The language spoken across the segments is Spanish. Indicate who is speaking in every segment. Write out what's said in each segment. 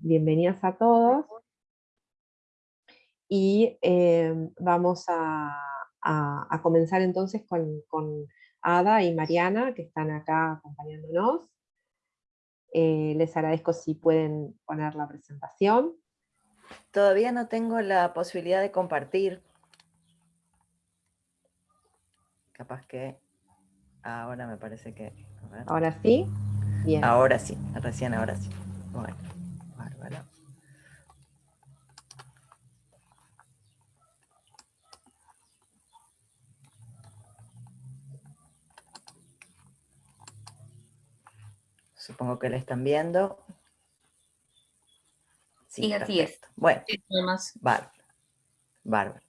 Speaker 1: bienvenidas a todos. Y em, vamos a, comenzar entonces con, Ada y Mariana, que están acá acompañándonos. Eh, les agradezco si pueden poner la presentación.
Speaker 2: Todavía no tengo la posibilidad de compartir. Capaz que ahora me parece que...
Speaker 1: Ahora sí.
Speaker 2: Bien. Ahora sí, recién ahora sí. Bueno. Supongo que la están viendo.
Speaker 3: Sí, así es.
Speaker 2: Bueno, bárbaro.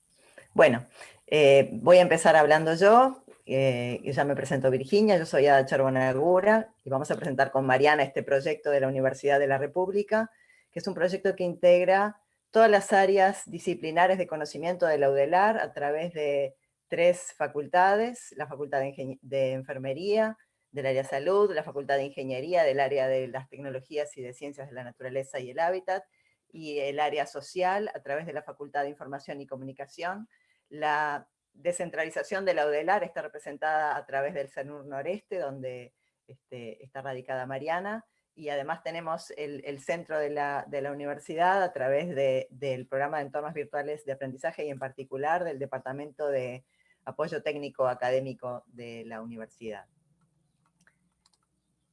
Speaker 2: Bueno, eh, voy a empezar hablando yo. Eh, yo ya me presento Virginia, yo soy Ada Charbonagura y vamos a presentar con Mariana este proyecto de la Universidad de la República, que es un proyecto que integra todas las áreas disciplinares de conocimiento de la UDELAR a través de tres facultades, la Facultad de Enfermería, del área salud, la Facultad de Ingeniería, del área de las tecnologías y de ciencias de la naturaleza y el hábitat, y el área social a través de la Facultad de Información y Comunicación. La descentralización de la UDELAR está representada a través del CERNUR Noreste, donde este, está radicada Mariana, y además tenemos el, centro de la, universidad a través del programa de entornos virtuales de aprendizaje y en particular del Departamento de Apoyo Técnico Académico de la universidad.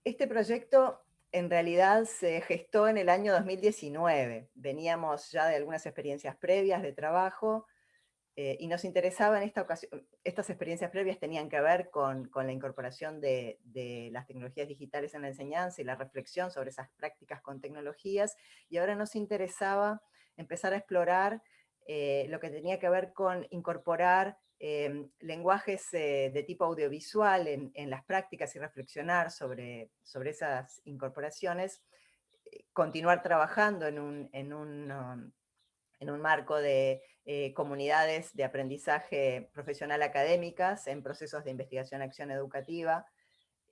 Speaker 2: Este proyecto en realidad se gestó en el año 2019. Veníamos ya de algunas experiencias previas de trabajo eh, y nos interesaba en esta ocasión, estas experiencias previas tenían que ver con, la incorporación de, las tecnologías digitales en la enseñanza y la reflexión sobre esas prácticas con tecnologías, y ahora nos interesaba empezar a explorar eh, lo que tenía que ver con incorporar Em, lenguajes eh, de tipo audiovisual en, las prácticas y reflexionar sobre, sobre esas incorporaciones, eh, continuar trabajando en un, en un, um, en un marco de eh, comunidades de aprendizaje profesional académicas en procesos de investigación-acción educativa,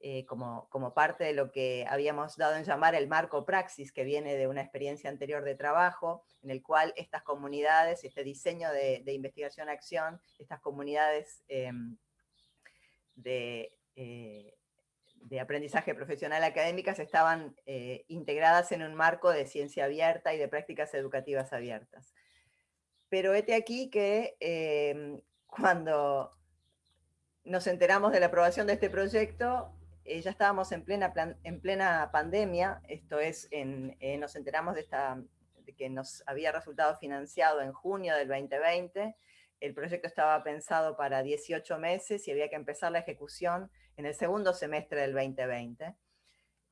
Speaker 2: eh, como, como, parte de lo que habíamos dado en llamar el marco praxis, que viene de una experiencia anterior de trabajo, en el cual estas comunidades, este diseño de, investigación-acción, estas comunidades em, de, eh, de, aprendizaje profesional académicas estaban eh, integradas en un marco de ciencia abierta y de prácticas educativas abiertas. Pero este aquí que em, cuando nos enteramos de la aprobación de este proyecto, eh, ya estábamos en plena, en plena pandemia, esto es, eh, nos enteramos de, esta, de que nos había resultado financiado en junio del 2020, el proyecto estaba pensado para 18 meses y había que empezar la ejecución en el segundo semestre del 2020.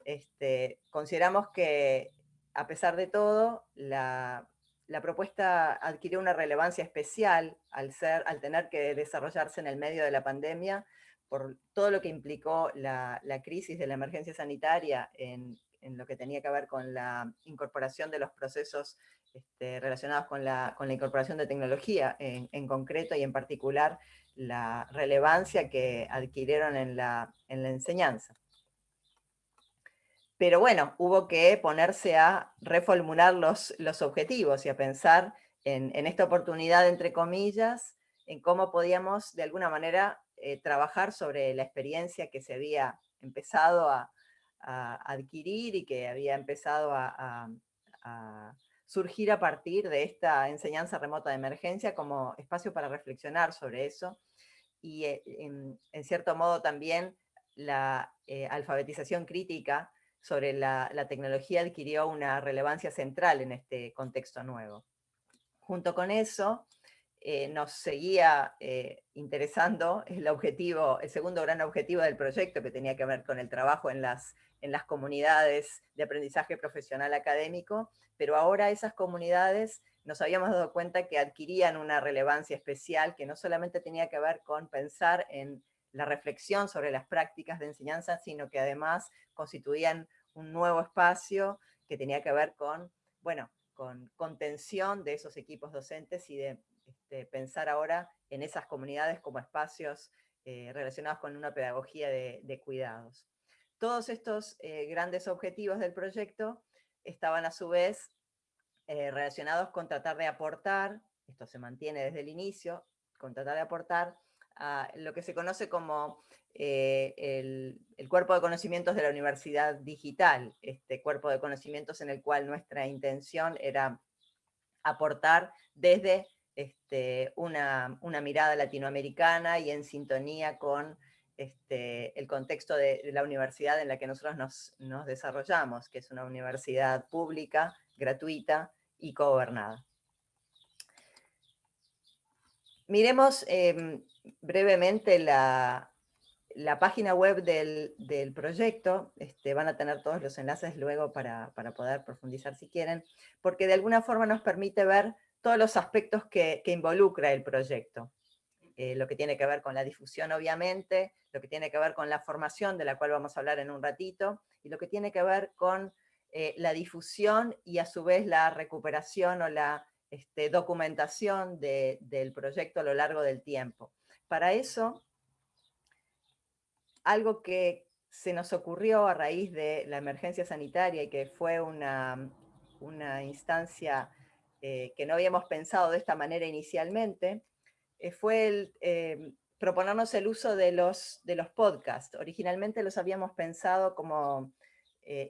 Speaker 2: Este, consideramos que, a pesar de todo, la, la, propuesta adquirió una relevancia especial al, ser, al tener que desarrollarse en el medio de la pandemia, por todo lo que implicó la, crisis de la emergencia sanitaria en, lo que tenía que ver con la incorporación de los procesos este, relacionados con la, incorporación de tecnología en, concreto y en particular la relevancia que adquirieron en la, enseñanza. Pero bueno, hubo que ponerse a reformular los, objetivos y a pensar en, en esta oportunidad, entre comillas, en cómo podíamos de alguna manera eh, trabajar sobre la experiencia que se había empezado a, adquirir y que había empezado a, surgir a partir de esta enseñanza remota de emergencia como espacio para reflexionar sobre eso y eh, en, cierto modo también la eh, alfabetización crítica sobre la, la, tecnología adquirió una relevancia central en este contexto nuevo. Junto con eso, eh, nos seguía eh, interesando el objetivo, el segundo gran objetivo del proyecto que tenía que ver con el trabajo en las, en las comunidades de aprendizaje profesional académico, pero ahora esas comunidades nos habíamos dado cuenta que adquirían una relevancia especial que no solamente tenía que ver con pensar en la reflexión sobre las prácticas de enseñanza, sino que además constituían un nuevo espacio que tenía que ver con, bueno, con contención de esos equipos docentes y de este, pensar ahora en esas comunidades como espacios eh, relacionados con una pedagogía de, cuidados. Todos estos eh, grandes objetivos del proyecto estaban a su vez eh, relacionados con tratar de aportar, esto se mantiene desde el inicio, con tratar de aportar a lo que se conoce como el, cuerpo de conocimientos de la universidad digital, este cuerpo de conocimientos en el cual nuestra intención era aportar desde este, una, mirada latinoamericana y en sintonía con este, el contexto de, la universidad en la que nosotros nos, desarrollamos, que es una universidad pública, gratuita y gobernada. Miremos em, brevemente la, página web del, proyecto, este, van a tener todos los enlaces luego para, para, poder profundizar si quieren, porque de alguna forma nos permite ver todos los aspectos que, involucra el proyecto. Eh, lo que tiene que ver con la difusión, obviamente, lo que tiene que ver con la formación, de la cual vamos a hablar en un ratito, y lo que tiene que ver con eh, la difusión y a su vez la recuperación o la este, documentación del proyecto a lo largo del tiempo. Para eso, algo que se nos ocurrió a raíz de la emergencia sanitaria y que fue una, una instancia eh, que no habíamos pensado de esta manera inicialmente, eh, fue el, eh, proponernos el uso de los, de los podcasts. Originalmente los habíamos pensado como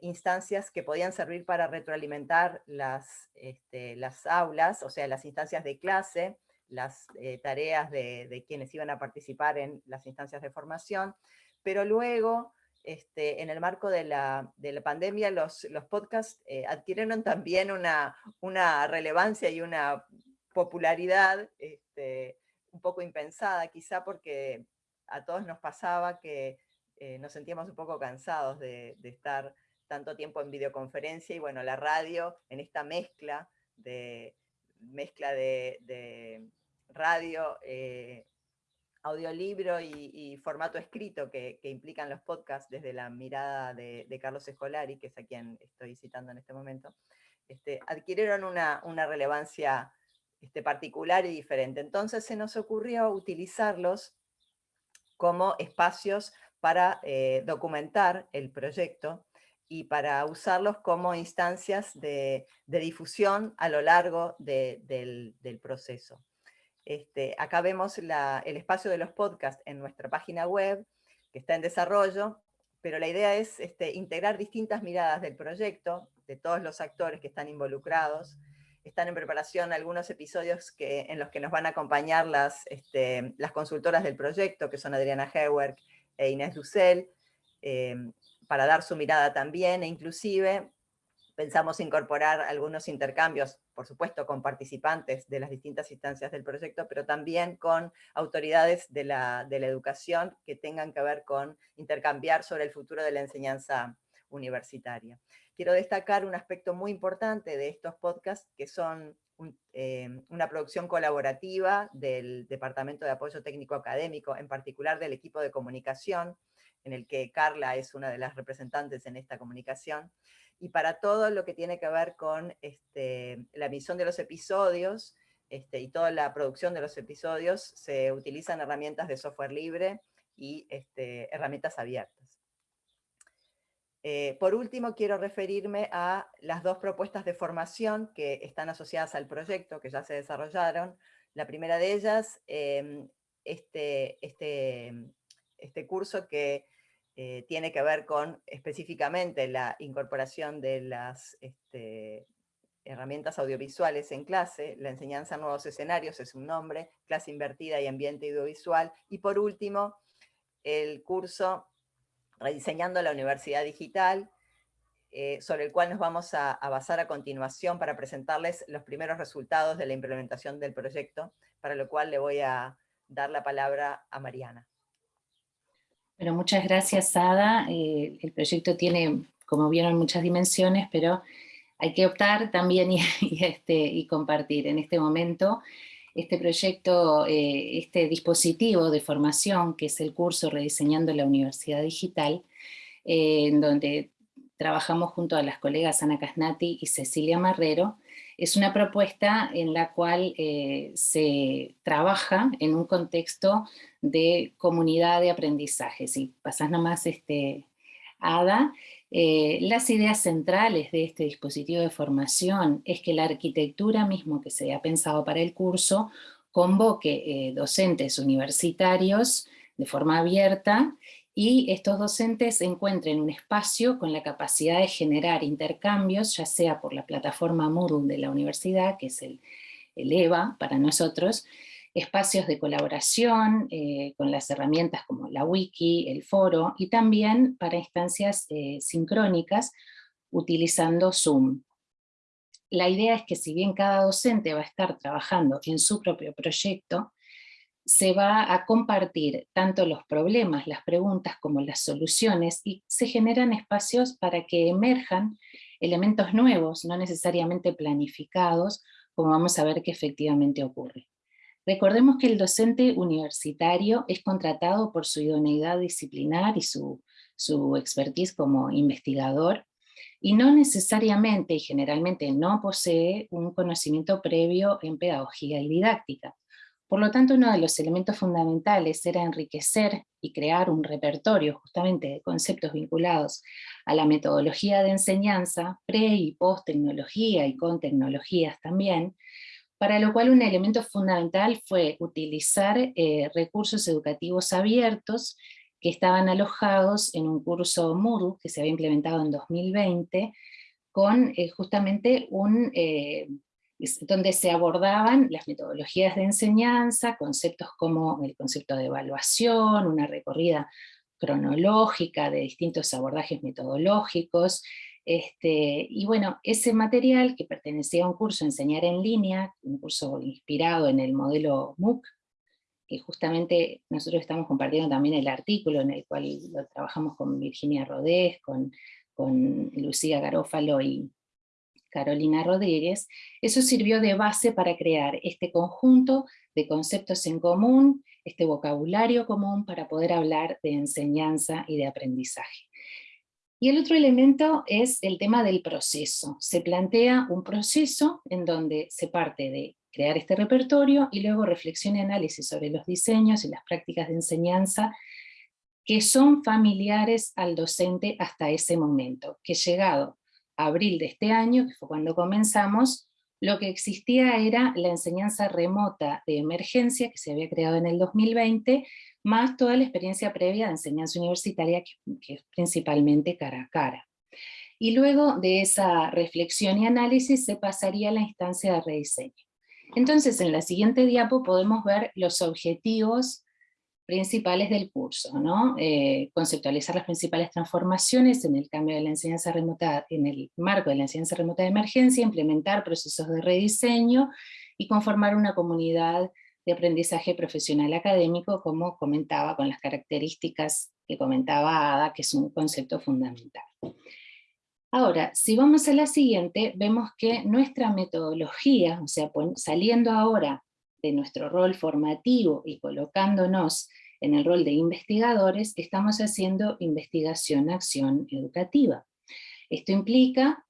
Speaker 2: instancias que podían servir para retroalimentar las, este, las aulas, o sea, las instancias de clase, las tareas de, quienes iban a participar en las instancias de formación, pero luego este, en el marco de la, pandemia, los, podcasts eh, adquirieron también una, relevancia y una popularidad este, un poco impensada, quizá porque a todos nos pasaba que eh, nos sentíamos un poco cansados de, estar tanto tiempo en videoconferencia y bueno, la radio en esta mezcla de, mezcla de, radio, eh, audiolibro y, formato escrito que, implican los podcasts desde la mirada de, Carlos Escolari, que es a quien estoy citando en este momento, este, adquirieron una, relevancia este, particular y diferente. Entonces se nos ocurrió utilizarlos como espacios para eh, documentar el proyecto y para usarlos como instancias de, difusión a lo largo del proceso. Este, acá vemos el espacio de los podcasts en nuestra página web, que está en desarrollo, pero la idea es este, integrar distintas miradas del proyecto, de todos los actores que están involucrados. Están en preparación algunos episodios que, en los que nos van a acompañar las, este, las consultoras del proyecto, que son Adriana Hewerk e Inés Dussel, eh, para dar su mirada también, e inclusive pensamos incorporar algunos intercambios, por supuesto con participantes de las distintas instancias del proyecto, pero también con autoridades de la, educación que tengan que ver con intercambiar sobre el futuro de la enseñanza universitaria. Quiero destacar un aspecto muy importante de estos podcasts, que son eh, una producción colaborativa del Departamento de Apoyo Técnico Académico, en particular del equipo de comunicación, en el que Carla es una de las representantes en esta comunicación, y para todo lo que tiene que ver con este, la emisión de los episodios este, y toda la producción de los episodios, se utilizan herramientas de software libre y este, herramientas abiertas. Eh, por último, quiero referirme a las dos propuestas de formación que están asociadas al proyecto, que ya se desarrollaron. La primera de ellas, em, este, este, este curso que eh, tiene que ver con específicamente la incorporación de las este, herramientas audiovisuales en clase, la enseñanza a nuevos escenarios es un nombre, clase invertida y ambiente audiovisual, y por último, el curso Rediseñando la Universidad Digital, eh, sobre el cual nos vamos a, a, basar a continuación para presentarles los primeros resultados de la implementación del proyecto, para lo cual le voy a dar la palabra a Mariana.
Speaker 3: Bueno, muchas gracias, Ada. Eh, el proyecto tiene, como vieron, muchas dimensiones, pero hay que optar también y, este, compartir. En este momento, este proyecto, eh, este dispositivo de formación, que es el curso Rediseñando la Universidad Digital, eh, en donde trabajamos junto a las colegas Ana Casnati y Cecilia Marrero, es una propuesta en la cual eh, se trabaja en un contexto de comunidad de aprendizaje. Si pasás nomás este, Ada, Eh, las ideas centrales de este dispositivo de formación es que la arquitectura mismo que se ha pensado para el curso convoque eh, docentes universitarios de forma abierta y estos docentes encuentren un espacio con la capacidad de generar intercambios, ya sea por la plataforma Moodle de la universidad, que es el, EVA para nosotros, espacios de colaboración eh, con las herramientas como la wiki, el foro, y también para instancias eh, sincrónicas utilizando Zoom. La idea es que si bien cada docente va a estar trabajando en su propio proyecto, se va a compartir tanto los problemas, las preguntas como las soluciones y se generan espacios para que emerjan elementos nuevos, no necesariamente planificados, como vamos a ver que efectivamente ocurre. Recordemos que el docente universitario es contratado por su idoneidad disciplinar y su, su expertise como investigador, y no necesariamente y generalmente no posee un conocimiento previo en pedagogía y didáctica. Por lo tanto, uno de los elementos fundamentales era enriquecer y crear un repertorio justamente de conceptos vinculados a la metodología de enseñanza, pre y post tecnología y con tecnologías también, para lo cual un elemento fundamental fue utilizar eh, recursos educativos abiertos que estaban alojados en un curso Moodle que se había implementado en 2020, con eh, justamente un, eh, donde se abordaban las metodologías de enseñanza, conceptos como el concepto de evaluación, una recorrida cronológica de distintos abordajes metodológicos, este, y bueno, ese material que pertenecía a un curso Enseñar en línea, un curso inspirado en el modelo MOOC, que justamente nosotros estamos compartiendo también el artículo en el cual lo trabajamos con Virginia Rodés, con, con Lucía Garófalo y Carolina Rodríguez, eso sirvió de base para crear este conjunto de conceptos en común, este vocabulario común para poder hablar de enseñanza y de aprendizaje. Y el otro elemento es el tema del proceso. Se plantea un proceso en donde se parte de crear este repertorio y luego reflexión y análisis sobre los diseños y las prácticas de enseñanza que son familiares al docente hasta ese momento, que llegado abril de este año, que fue cuando comenzamos, lo que existía era la enseñanza remota de emergencia que se había creado en el 2020, más toda la experiencia previa de enseñanza universitaria, que, es principalmente cara a cara. Y luego de esa reflexión y análisis se pasaría a la instancia de rediseño. Entonces, en la siguiente diapo podemos ver los objetivos principales del curso, ¿no? Eh, conceptualizar las principales transformaciones en el cambio de la enseñanza remota, en el marco de la enseñanza remota de emergencia, implementar procesos de rediseño y conformar una comunidad de aprendizaje profesional académico, como comentaba, con las características que comentaba Ada, que es un concepto fundamental. Ahora, si vamos a la siguiente, vemos que nuestra metodología, o sea, saliendo ahora de nuestro rol formativo y colocándonos en el rol de investigadores, estamos haciendo investigación-acción educativa. Esto implica,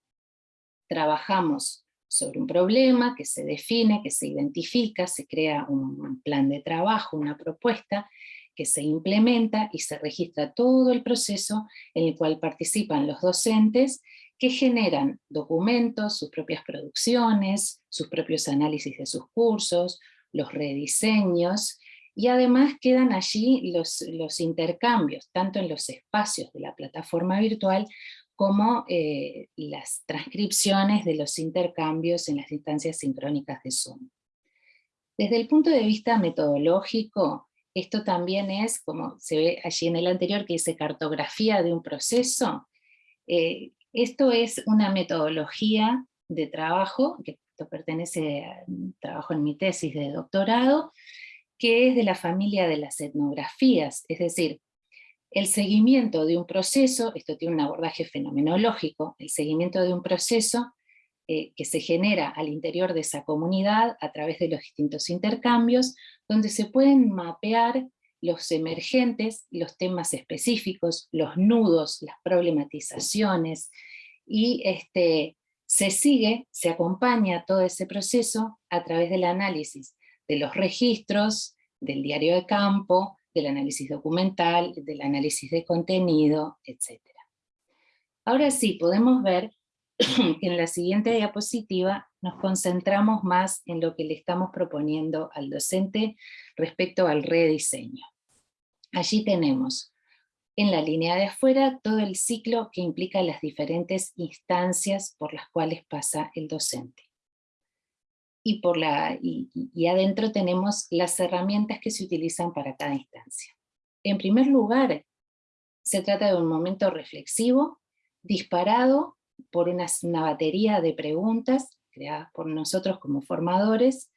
Speaker 3: trabajamos sobre un problema que se define, que se identifica, se crea un plan de trabajo, una propuesta, que se implementa y se registra todo el proceso en el cual participan los docentes que generan documentos, sus propias producciones, sus propios análisis de sus cursos, los rediseños, y además quedan allí los, los intercambios, tanto en los espacios de la plataforma virtual, como eh, las transcripciones de los intercambios en las instancias sincrónicas de Zoom. Desde el punto de vista metodológico, esto también es, como se ve allí en el anterior, que dice cartografía de un proceso. Eh, esto es una metodología de trabajo, que esto pertenece a trabajo en mi tesis de doctorado, que es de la familia de las etnografías, es decir, el seguimiento de un proceso, esto tiene un abordaje fenomenológico, el seguimiento de un proceso eh, que se genera al interior de esa comunidad a través de los distintos intercambios, donde se pueden mapear los emergentes, los temas específicos, los nudos, las problematizaciones, y este, se sigue, se acompaña todo ese proceso a través del análisis de los registros, del diario de campo, del análisis documental, del análisis de contenido, etc. Ahora sí, podemos ver que en la siguiente diapositiva nos concentramos más en lo que le estamos proponiendo al docente respecto al rediseño. Allí tenemos en la línea de afuera todo el ciclo que implica las diferentes instancias por las cuales pasa el docente. Y, por la, y adentro tenemos las herramientas que se utilizan para cada instancia. En primer lugar, se trata de un momento reflexivo, disparado por una, batería de preguntas creadas por nosotros como formadores,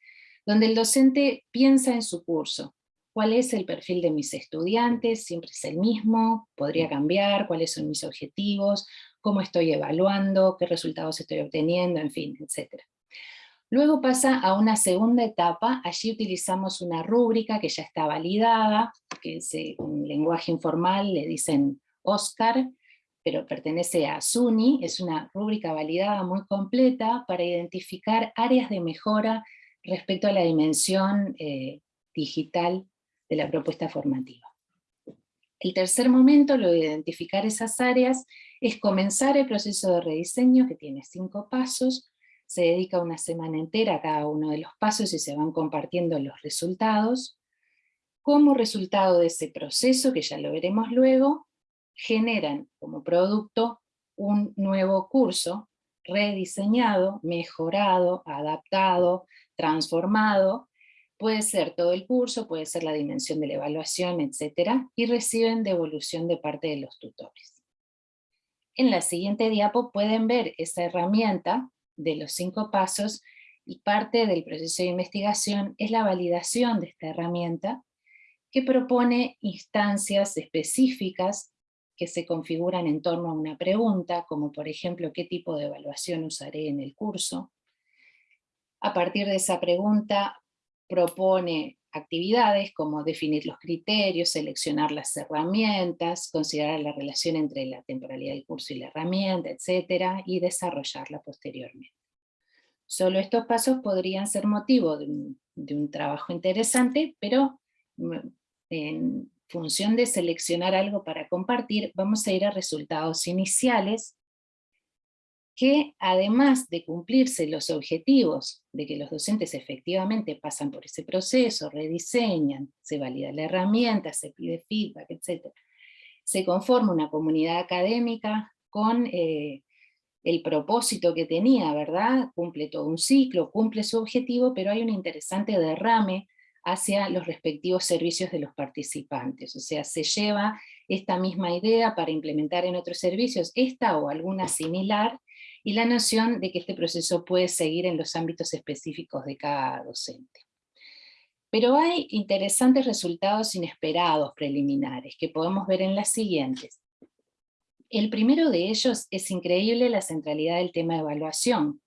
Speaker 3: donde el docente piensa en su curso. ¿Cuál es el perfil de mis estudiantes? ¿Siempre es el mismo? ¿Podría cambiar? ¿Cuáles son mis objetivos? ¿Cómo estoy evaluando? ¿Qué resultados estoy obteniendo? En fin, etc. Luego pasa a una segunda etapa, allí utilizamos una rúbrica que ya está validada, que es un lenguaje informal, le dicen Oscar, pero pertenece a SUNY, es una rúbrica validada muy completa para identificar áreas de mejora respecto a la dimensión eh, digital de la propuesta formativa. El tercer momento, lo de identificar esas áreas, es comenzar el proceso de rediseño que tiene cinco pasos, se dedica una semana entera a cada uno de los pasos y se van compartiendo los resultados. Como resultado de ese proceso, que ya lo veremos luego, generan como producto un nuevo curso rediseñado, mejorado, adaptado, transformado, puede ser todo el curso, puede ser la dimensión de la evaluación, etc. y reciben devolución de parte de los tutores. En la siguiente diapo pueden ver esa herramienta de los cinco pasos y parte del proceso de investigación es la validación de esta herramienta que propone instancias específicas que se configuran en torno a una pregunta, como por ejemplo, ¿qué tipo de evaluación usaré en el curso? A partir de esa pregunta propone actividades como definir los criterios, seleccionar las herramientas, considerar la relación entre la temporalidad del curso y la herramienta, etc. y desarrollarla posteriormente. Solo estos pasos podrían ser motivo de un, de un trabajo interesante, pero mm, en, función de seleccionar algo para compartir, vamos a ir a resultados iniciales que además de cumplirse los objetivos de que los docentes efectivamente pasan por ese proceso, rediseñan, se valida la herramienta, se pide feedback, etc., se conforma una comunidad académica con eh, el propósito que tenía, ¿verdad? Cumple todo un ciclo, cumple su objetivo, pero hay un interesante derrame hacia los respectivos servicios de los participantes. O sea, se lleva esta misma idea para implementar en otros servicios, esta o alguna similar, y la noción de que este proceso puede seguir en los ámbitos específicos de cada docente. Pero hay interesantes resultados inesperados preliminares que podemos ver en las siguientes. El primero de ellos es increíble la centralidad del tema de evaluación,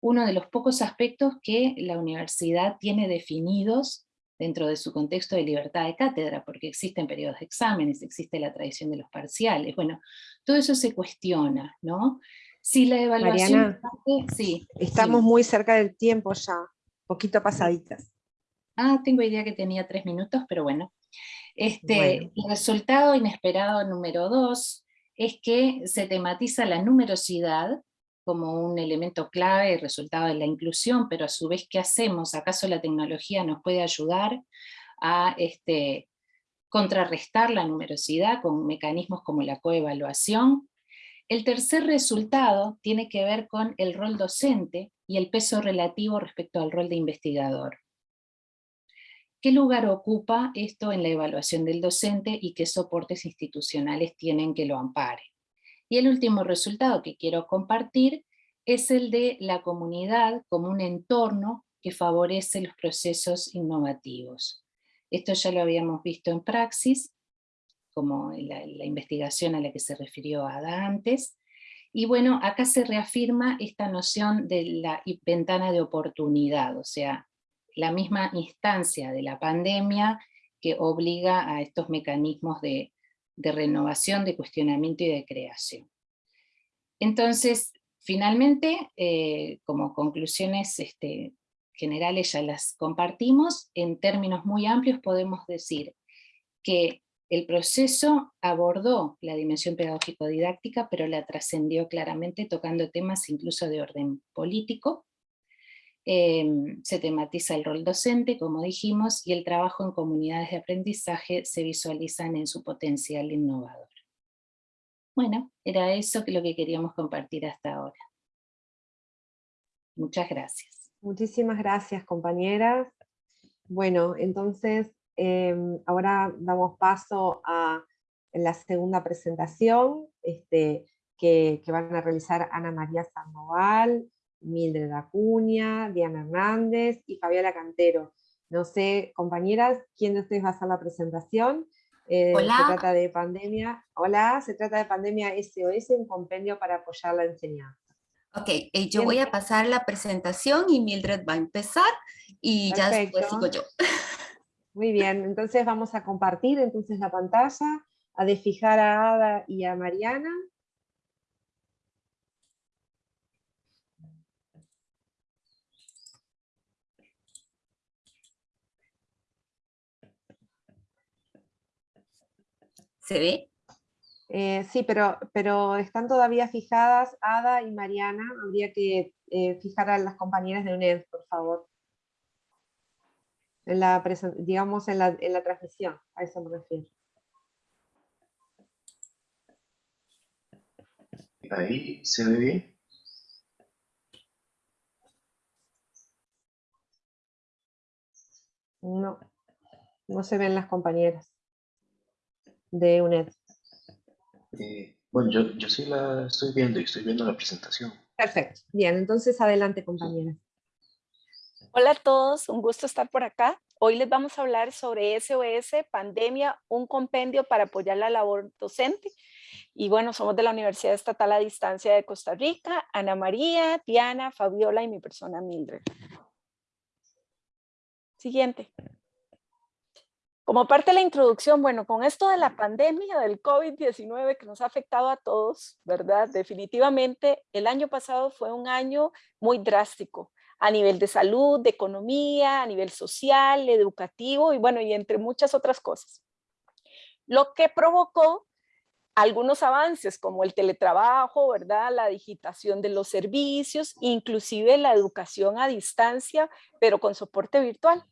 Speaker 3: uno de los pocos aspectos que la universidad tiene definidos dentro de su contexto de libertad de cátedra, porque existen periodos de exámenes, existe la tradición de los parciales, bueno, todo eso se cuestiona, ¿no? Si la evaluación...
Speaker 1: Mariana, sí, estamos muy cerca del tiempo ya, poquito pasaditas.
Speaker 3: Ah, tengo idea que tenía tres minutos, pero bueno. Este, El resultado inesperado número dos es que se tematiza la numerosidad como un elemento clave y resultado de la inclusión, pero a su vez, ¿qué hacemos? ¿Acaso la tecnología nos puede ayudar a este, contrarrestar la numerosidad con mecanismos como la coevaluación? El tercer resultado tiene que ver con el rol docente y el peso relativo respecto al rol de investigador. ¿Qué lugar ocupa esto en la evaluación del docente y qué soportes institucionales tienen que lo amparen? Y el último resultado que quiero compartir es el de la comunidad como un entorno que favorece los procesos innovativos. Esto ya lo habíamos visto en praxis, como la, investigación a la que se refirió Ada antes, y bueno, acá se reafirma esta noción de la ventana de oportunidad, o sea, la misma instancia de la pandemia que obliga a estos mecanismos de, de renovación, de cuestionamiento y de creación. Entonces, finalmente, eh, como conclusiones este, generales ya las compartimos, en términos muy amplios podemos decir que El proceso abordó la dimensión pedagógico-didáctica, pero la trascendió claramente tocando temas incluso de orden político. Em, se tematiza el rol docente, como dijimos, y el trabajo en comunidades de aprendizaje se visualizan en su potencial innovador. Bueno, era eso lo que queríamos compartir hasta ahora. Muchas gracias.
Speaker 1: Muchísimas gracias, compañeras. Bueno, entonces em, ahora damos paso a la segunda presentación este, que, van a realizar Ana María Sandoval, Mildred Acuña, Diana Hernández y Fabiola Cantero. No sé, compañeras, ¿quién de ustedes va a hacer la presentación? Eh, Hola. Se trata de pandemia. Hola, se trata de pandemia SOS, un compendio para apoyar la enseñanza.
Speaker 4: Ok, eh, yo voy a pasar la presentación y Mildred va a empezar y ya después sigo yo.
Speaker 1: Muy bien, entonces vamos a compartir entonces la pantalla, a desfijar a Ada y a Mariana.
Speaker 4: ¿Se ve?
Speaker 1: Eh, sí, pero, pero están todavía fijadas Ada y Mariana. Habría que eh, fijar a las compañeras de UNED, por favor. En la, digamos en la, en la transmisión, a eso me refiero.
Speaker 5: Ahí se ve bien.
Speaker 1: No, no se ven las compañeras de UNED.
Speaker 5: Eh, bueno, yo, yo sí la estoy viendo y estoy viendo la presentación.
Speaker 1: Perfecto. Bien, entonces adelante, compañera.
Speaker 6: Hola a todos, un gusto estar por acá. Hoy les vamos a hablar sobre SOS, Pandemia, un compendio para apoyar la labor docente. Y bueno, somos de la Universidad Estatal a Distancia de Costa Rica, Ana María, Diana, Fabiola y mi persona Mildred. Siguiente. Como parte de la introducción, bueno, con esto de la pandemia del COVID-19 que nos ha afectado a todos, ¿verdad? Definitivamente el año pasado fue un año muy drástico a nivel de salud, de economía, a nivel social, educativo y bueno, y entre muchas otras cosas. Lo que provocó algunos avances como el teletrabajo, ¿verdad? La digitación de los servicios, inclusive la educación a distancia, pero con soporte virtual.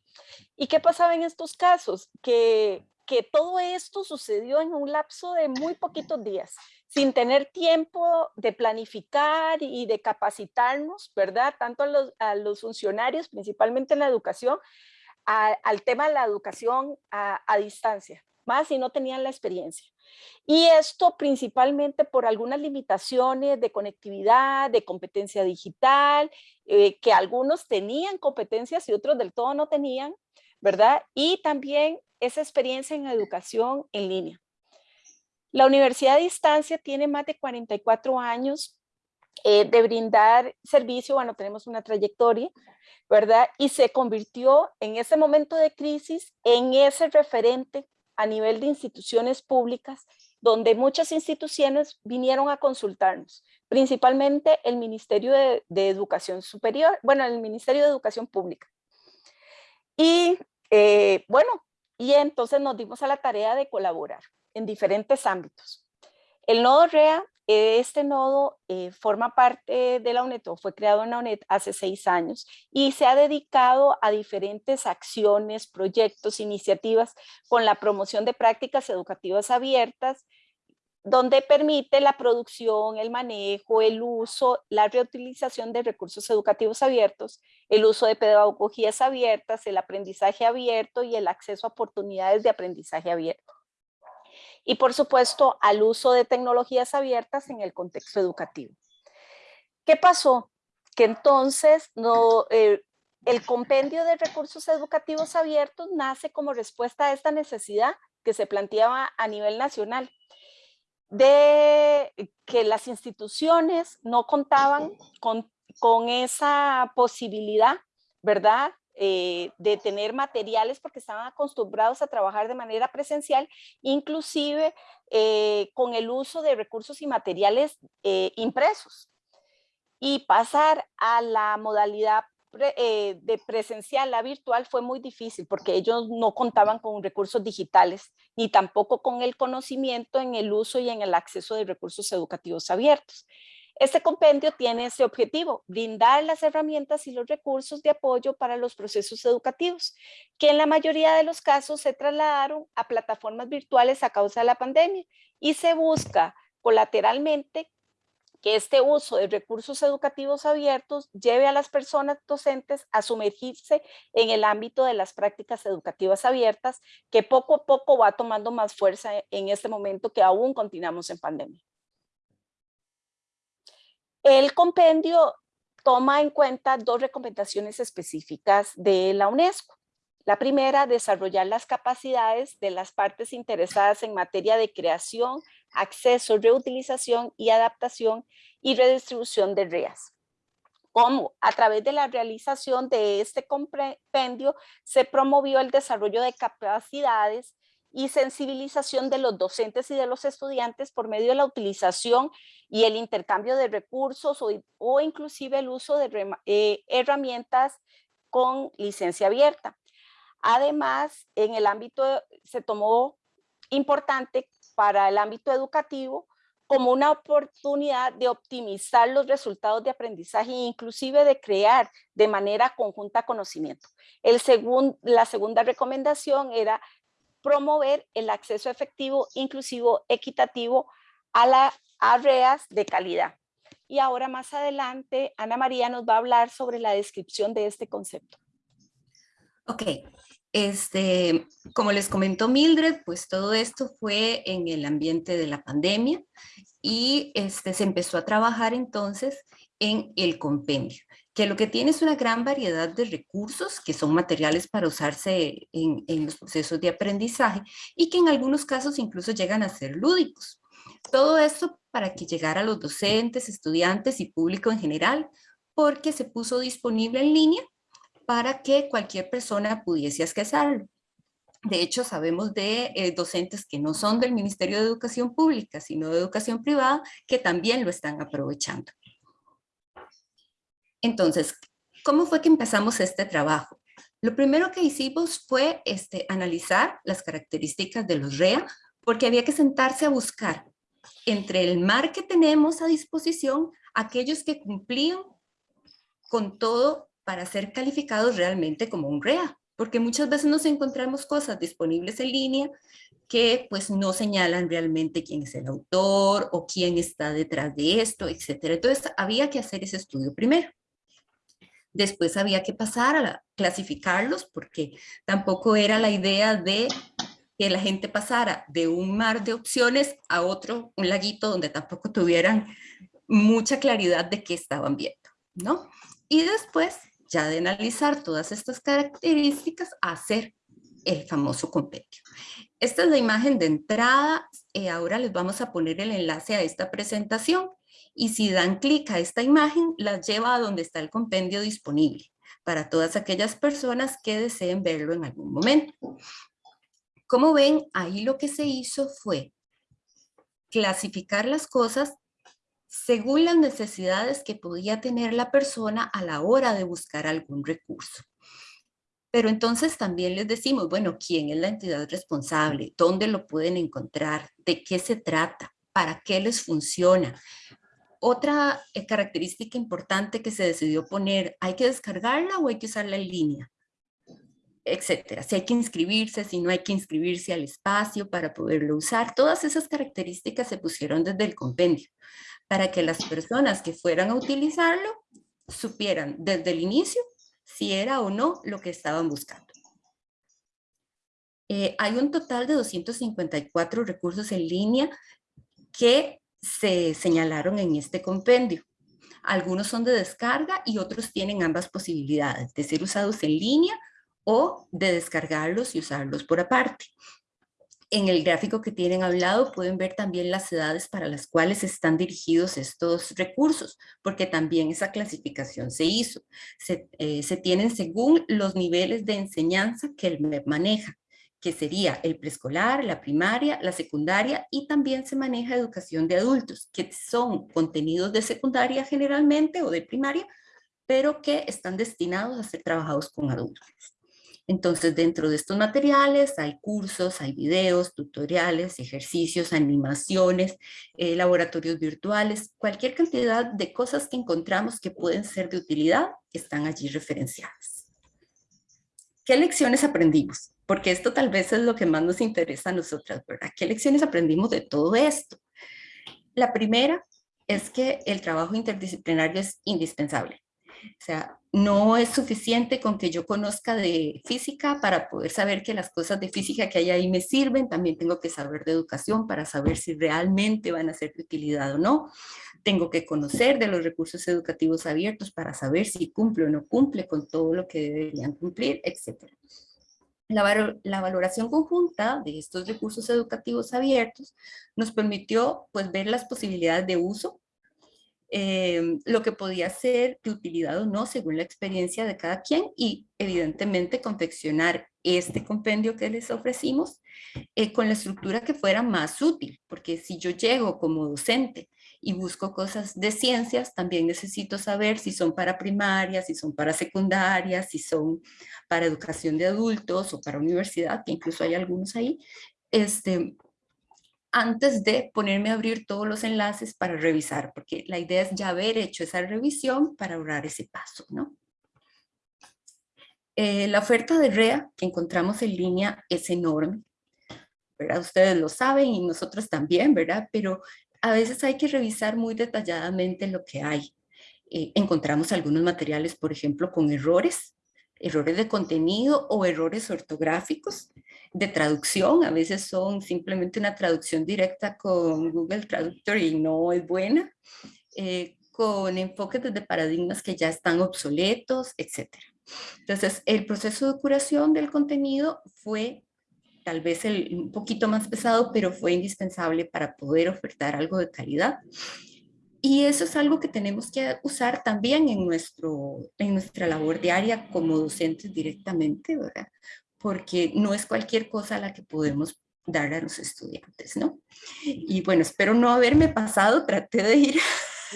Speaker 6: ¿Y qué pasaba en estos casos? Que, que todo esto sucedió en un lapso de muy poquitos días, sin tener tiempo de planificar y de capacitarnos, ¿verdad? Tanto a los, funcionarios, principalmente en la educación, al tema de la educación a, a distancia, más si no tenían la experiencia. Y esto principalmente por algunas limitaciones de conectividad, de competencia digital, eh, que algunos tenían competencias y otros del todo no tenían, ¿verdad? Y también esa experiencia en educación en línea. La Universidad de Distancia tiene más de 44 años eh, de brindar servicio, bueno, tenemos una trayectoria, ¿verdad? Y se convirtió en ese momento de crisis en ese referente a nivel de instituciones públicas, donde muchas instituciones vinieron a consultarnos, principalmente el Ministerio de, Educación Superior, bueno, el Ministerio de Educación Pública. Y eh, bueno, y entonces nos dimos a la tarea de colaborar en diferentes ámbitos. El nodo REA este nodo eh, forma parte de la UNED, fue creado en la UNED hace seis años y se ha dedicado a diferentes acciones, proyectos, iniciativas con la promoción de prácticas educativas abiertas, donde permite la producción, el manejo, el uso, la reutilización de recursos educativos abiertos, el uso de pedagogías abiertas, el aprendizaje abierto y el acceso a oportunidades de aprendizaje abierto y por supuesto al uso de tecnologías abiertas en el contexto educativo. ¿Qué pasó? Que entonces no, eh, el compendio de recursos educativos abiertos nace como respuesta a esta necesidad que se planteaba a nivel nacional de que las instituciones no contaban con, con esa posibilidad, ¿verdad? Eh, de tener materiales porque estaban acostumbrados a trabajar de manera presencial, inclusive eh, con el uso de recursos y materiales eh, impresos. Y pasar a la modalidad de presencial a virtual fue muy difícil porque ellos no contaban con recursos digitales ni tampoco con el conocimiento en el uso y en el acceso de recursos educativos abiertos. Este compendio tiene ese objetivo, brindar las herramientas y los recursos de apoyo para los procesos educativos, que en la mayoría de los casos se trasladaron a plataformas virtuales a causa de la pandemia y se busca colateralmente que este uso de recursos educativos abiertos lleve a las personas docentes a sumergirse en el ámbito de las prácticas educativas abiertas, que poco a poco va tomando más fuerza en este momento que aún continuamos en pandemia. El compendio toma en cuenta dos recomendaciones específicas de la UNESCO. La primera, desarrollar las capacidades de las partes interesadas en materia de creación, acceso, reutilización y adaptación y redistribución de REAS. Como a través de la realización de este compendio se promovió el desarrollo de capacidades y sensibilización de los docentes y de los estudiantes por medio de la utilización y el intercambio de recursos o, inclusive el uso de eh, herramientas con licencia abierta. Además, en el ámbito, se tomó importante para el ámbito educativo como una oportunidad de optimizar los resultados de aprendizaje e inclusive de crear de manera conjunta conocimiento. El la segunda recomendación era promover el acceso efectivo, inclusivo, equitativo a las áreas de calidad. Y ahora más adelante, Ana María nos va a hablar sobre la descripción de este concepto.
Speaker 4: Ok, este, como les comentó Mildred, pues todo esto fue en el ambiente de la pandemia y este, se empezó a trabajar entonces en el compendio que lo que tiene es una gran variedad de recursos que son materiales para usarse en, los procesos de aprendizaje y que en algunos casos incluso llegan a ser lúdicos. Todo esto para que llegara a los docentes, estudiantes y público en general, porque se puso disponible en línea para que cualquier persona pudiese accesarlo. De hecho, sabemos de eh, docentes que no son del Ministerio de Educación Pública, sino de Educación Privada, que también lo están aprovechando. Entonces, ¿cómo fue que empezamos este trabajo? Lo primero que hicimos fue este, analizar las características de los REA, porque había que sentarse a buscar entre el mar que tenemos a disposición, aquellos que cumplían con todo para ser calificados realmente como un REA, porque muchas veces nos encontramos cosas disponibles en línea que pues no señalan realmente quién es el autor o quién está detrás de esto, etcétera. Entonces había que hacer ese estudio primero. Después había que pasar a clasificarlos porque tampoco era la idea de que la gente pasara de un mar de opciones a otro, un laguito donde tampoco tuvieran mucha claridad de qué estaban viendo, ¿no? Y después, ya de analizar todas estas características, hacer el famoso compendio. Esta es la imagen de entrada, eh, ahora les vamos a poner el enlace a esta presentación y si dan clic a esta imagen, las lleva a donde está el compendio disponible para todas aquellas personas que deseen verlo en algún momento. Como ven, ahí lo que se hizo fue clasificar las cosas según las necesidades que podía tener la persona a la hora de buscar algún recurso. Pero entonces también les decimos, bueno, ¿quién es la entidad responsable? ¿Dónde lo pueden encontrar? ¿De qué se trata? ¿Para qué les funciona? Otra eh, característica importante que se decidió poner, ¿hay que descargarla o hay que usarla en línea? Etcétera. Si hay que inscribirse, si no hay que inscribirse al espacio para poderlo usar. Todas esas características se pusieron desde el compendio para que las personas que fueran a utilizarlo supieran desde el inicio si era o no lo que estaban buscando. Eh, hay un total de 254 recursos en línea que se señalaron en este compendio. Algunos son de descarga y otros tienen ambas posibilidades, de ser usados en línea o de descargarlos y usarlos por aparte. En el gráfico que tienen hablado pueden ver también las edades para las cuales están dirigidos estos recursos, porque también esa clasificación se hizo. Se, eh, se tienen según los niveles de enseñanza que el MEP maneja que sería el preescolar, la primaria, la secundaria y también se maneja educación de adultos, que son contenidos de secundaria generalmente o de primaria, pero que están destinados a ser trabajados con adultos. Entonces, dentro de estos materiales hay cursos, hay videos, tutoriales, ejercicios, animaciones, eh, laboratorios virtuales, cualquier cantidad de cosas que encontramos que pueden ser de utilidad están allí referenciadas. ¿Qué lecciones aprendimos? Porque esto tal vez es lo que más nos interesa a nosotras, ¿verdad? ¿Qué lecciones aprendimos de todo esto? La primera es que el trabajo interdisciplinario es indispensable. O sea, no es suficiente con que yo conozca de física para poder saber que las cosas de física que hay ahí me sirven, también tengo que saber de educación para saber si realmente van a ser de utilidad o no. Tengo que conocer de los recursos educativos abiertos para saber si cumple o no cumple con todo lo que deberían cumplir, etc. La, la, valoración conjunta de estos recursos educativos abiertos nos permitió pues, ver las posibilidades de uso Em, lo que podía ser de utilidad o no según la experiencia de cada quien y evidentemente confeccionar este compendio que les ofrecimos eh, con la estructura que fuera más útil, porque si yo llego como docente y busco cosas de ciencias, también necesito saber si son para primaria, si son para secundaria, si son para educación de adultos o para universidad, que incluso hay algunos ahí, este, antes de ponerme a abrir todos los enlaces para revisar, porque la idea es ya haber hecho esa revisión para ahorrar ese paso, ¿no? Eh, la oferta de REA que encontramos en línea es enorme, ¿verdad? Ustedes lo saben y nosotros también, ¿verdad? Pero a veces hay que revisar muy detalladamente lo que hay. Eh, encontramos algunos materiales, por ejemplo, con errores, errores de contenido o errores ortográficos de traducción, a veces son simplemente una traducción directa con Google Traductor y no es buena, eh, con enfoques desde paradigmas que ya están obsoletos, etc. Entonces, el proceso de curación del contenido fue tal vez el, un poquito más pesado, pero fue indispensable para poder ofertar algo de calidad. Y eso es algo que tenemos que usar también en, nuestro, en nuestra labor diaria como docentes directamente, ¿verdad? porque no es cualquier cosa la que podemos dar a los estudiantes, ¿no? Y bueno, espero no haberme pasado, traté de ir...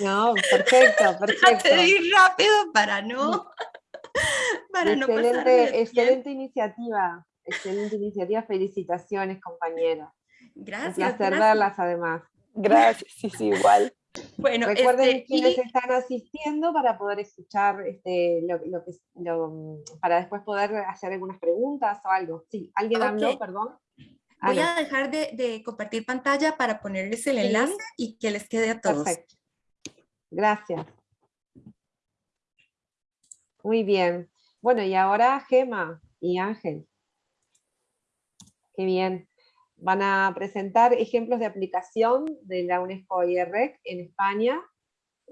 Speaker 1: No, perfecto, perfecto.
Speaker 4: Traté de ir rápido para no... Para
Speaker 1: no excelente, excelente iniciativa, excelente iniciativa, felicitaciones compañera.
Speaker 4: Gracias.
Speaker 1: Un placer verlas además.
Speaker 6: Gracias, sí, sí, igual.
Speaker 1: Bueno, Recuerden este, quienes están asistiendo para poder escuchar, este, lo, que, para después poder hacer algunas preguntas o algo. Sí, alguien habló, perdón.
Speaker 4: Voy a dejar de, compartir pantalla para ponerles el enlace y que les quede a todos. Perfecto.
Speaker 1: Gracias. Muy bien. Bueno, y ahora Gema y Ángel. Qué bien van a presentar ejemplos de aplicación de la UNESCO IREC en España,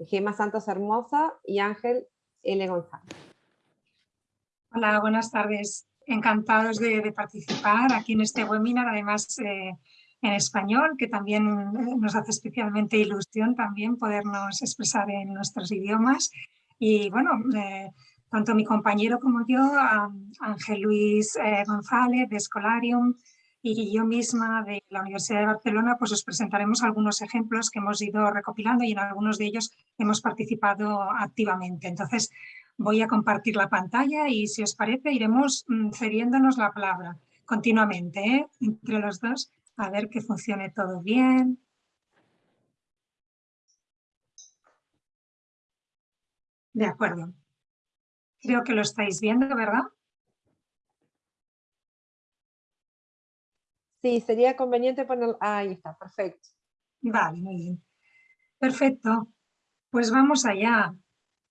Speaker 1: Gema Santos Hermosa y Ángel L. González.
Speaker 7: Hola, buenas tardes. Encantados de, participar aquí en este webinar, además eh, en español, que también eh, nos hace especialmente ilusión también podernos expresar en nuestros idiomas. Y bueno, eh, tanto mi compañero como yo, Ángel Luis González de Escolarium, y yo misma de la Universidad de Barcelona pues os presentaremos algunos ejemplos que hemos ido recopilando y en algunos de ellos hemos participado activamente. Entonces voy a compartir la pantalla y si os parece iremos mm, cediéndonos la palabra continuamente ¿eh? entre los dos a ver que funcione todo bien. De acuerdo. Creo que lo estáis viendo, ¿verdad?
Speaker 1: Sí, sería conveniente poner... ahí está, perfecto.
Speaker 7: Vale, muy bien. Perfecto. Pues vamos allá.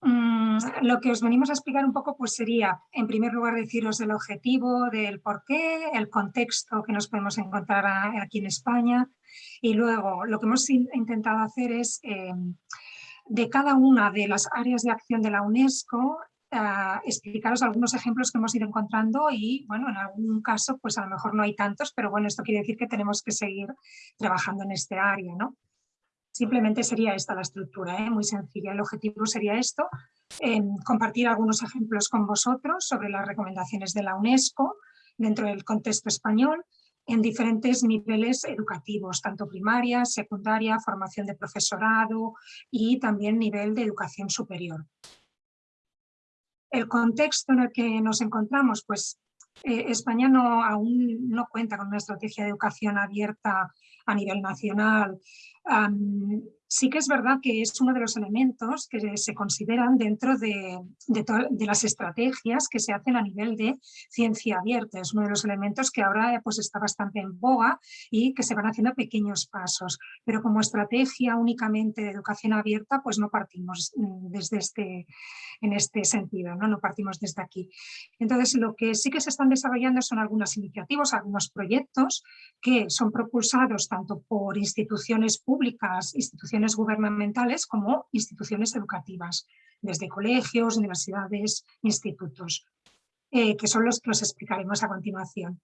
Speaker 7: Mm, lo que os venimos a explicar un poco pues sería, en primer lugar, deciros el objetivo del por qué, el contexto que nos podemos encontrar aquí en España y luego lo que hemos intentado hacer es eh, de cada una de las áreas de acción de la UNESCO explicaros algunos ejemplos que hemos ido encontrando y, bueno, en algún caso, pues a lo mejor no hay tantos, pero bueno, esto quiere decir que tenemos que seguir trabajando en este área, ¿no? Simplemente sería esta la estructura, ¿eh? muy sencilla. El objetivo sería esto, compartir algunos ejemplos con vosotros sobre las recomendaciones de la UNESCO dentro del contexto español en diferentes niveles educativos, tanto primaria, secundaria, formación de profesorado y también nivel de educación superior. El contexto en el que nos encontramos, pues eh, España no, aún no cuenta con una estrategia de educación abierta a nivel nacional. Sí que es verdad que es uno de los elementos que se consideran dentro de, de, las estrategias que se hacen a nivel de ciencia abierta. Es uno de los elementos que ahora pues, está bastante en boga y que se van haciendo pequeños pasos. Pero como estrategia únicamente de educación abierta, pues no partimos mm, desde este, en este sentido, ¿no? no partimos desde aquí. Entonces, lo que sí que se están desarrollando son algunas iniciativas, algunos proyectos que son propulsados tanto por instituciones públicas, instituciones gubernamentales como instituciones educativas, desde colegios, universidades, institutos, eh, que son los que os explicaremos a continuación.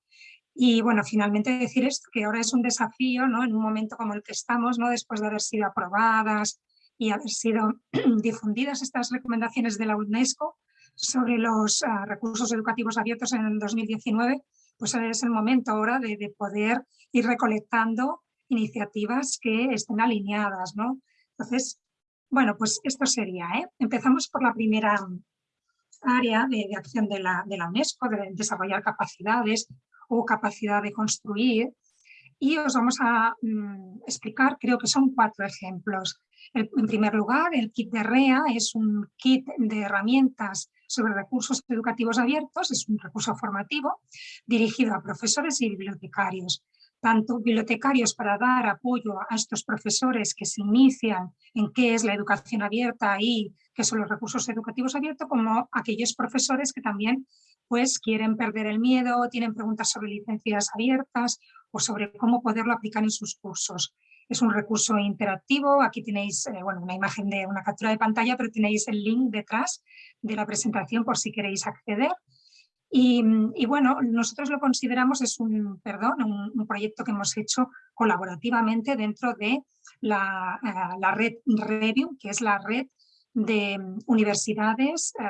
Speaker 7: Y bueno, finalmente decir esto, que ahora es un desafío, ¿no? en un momento como el que estamos, ¿no? después de haber sido aprobadas y haber sido difundidas estas recomendaciones de la UNESCO sobre los ah, recursos educativos abiertos en el 2019, pues es el momento ahora de, poder ir recolectando iniciativas que estén alineadas. ¿no? Entonces, bueno, pues esto sería. ¿eh? Empezamos por la primera área de, acción de la, UNESCO, de desarrollar capacidades o capacidad de construir. Y os vamos a mm, explicar, creo que son cuatro ejemplos. en primer lugar, el kit de REA es un kit de herramientas sobre recursos educativos abiertos, es un recurso formativo dirigido a profesores y bibliotecarios, tanto bibliotecarios para dar apoyo a estos profesores que se inician en qué es la educación abierta y qué son los recursos educativos abiertos, como aquellos profesores que también pues, quieren perder el miedo, tienen preguntas sobre licencias abiertas o sobre cómo poderlo aplicar en sus cursos. Es un recurso interactivo, aquí tenéis eh, bueno, una imagen de una captura de pantalla, pero tenéis el link detrás de la presentación por si queréis acceder. Y, bueno, nosotros lo consideramos, es un, perdón, un, proyecto que hemos hecho colaborativamente dentro de la, eh, la red Review, que es la red de universidades, eh,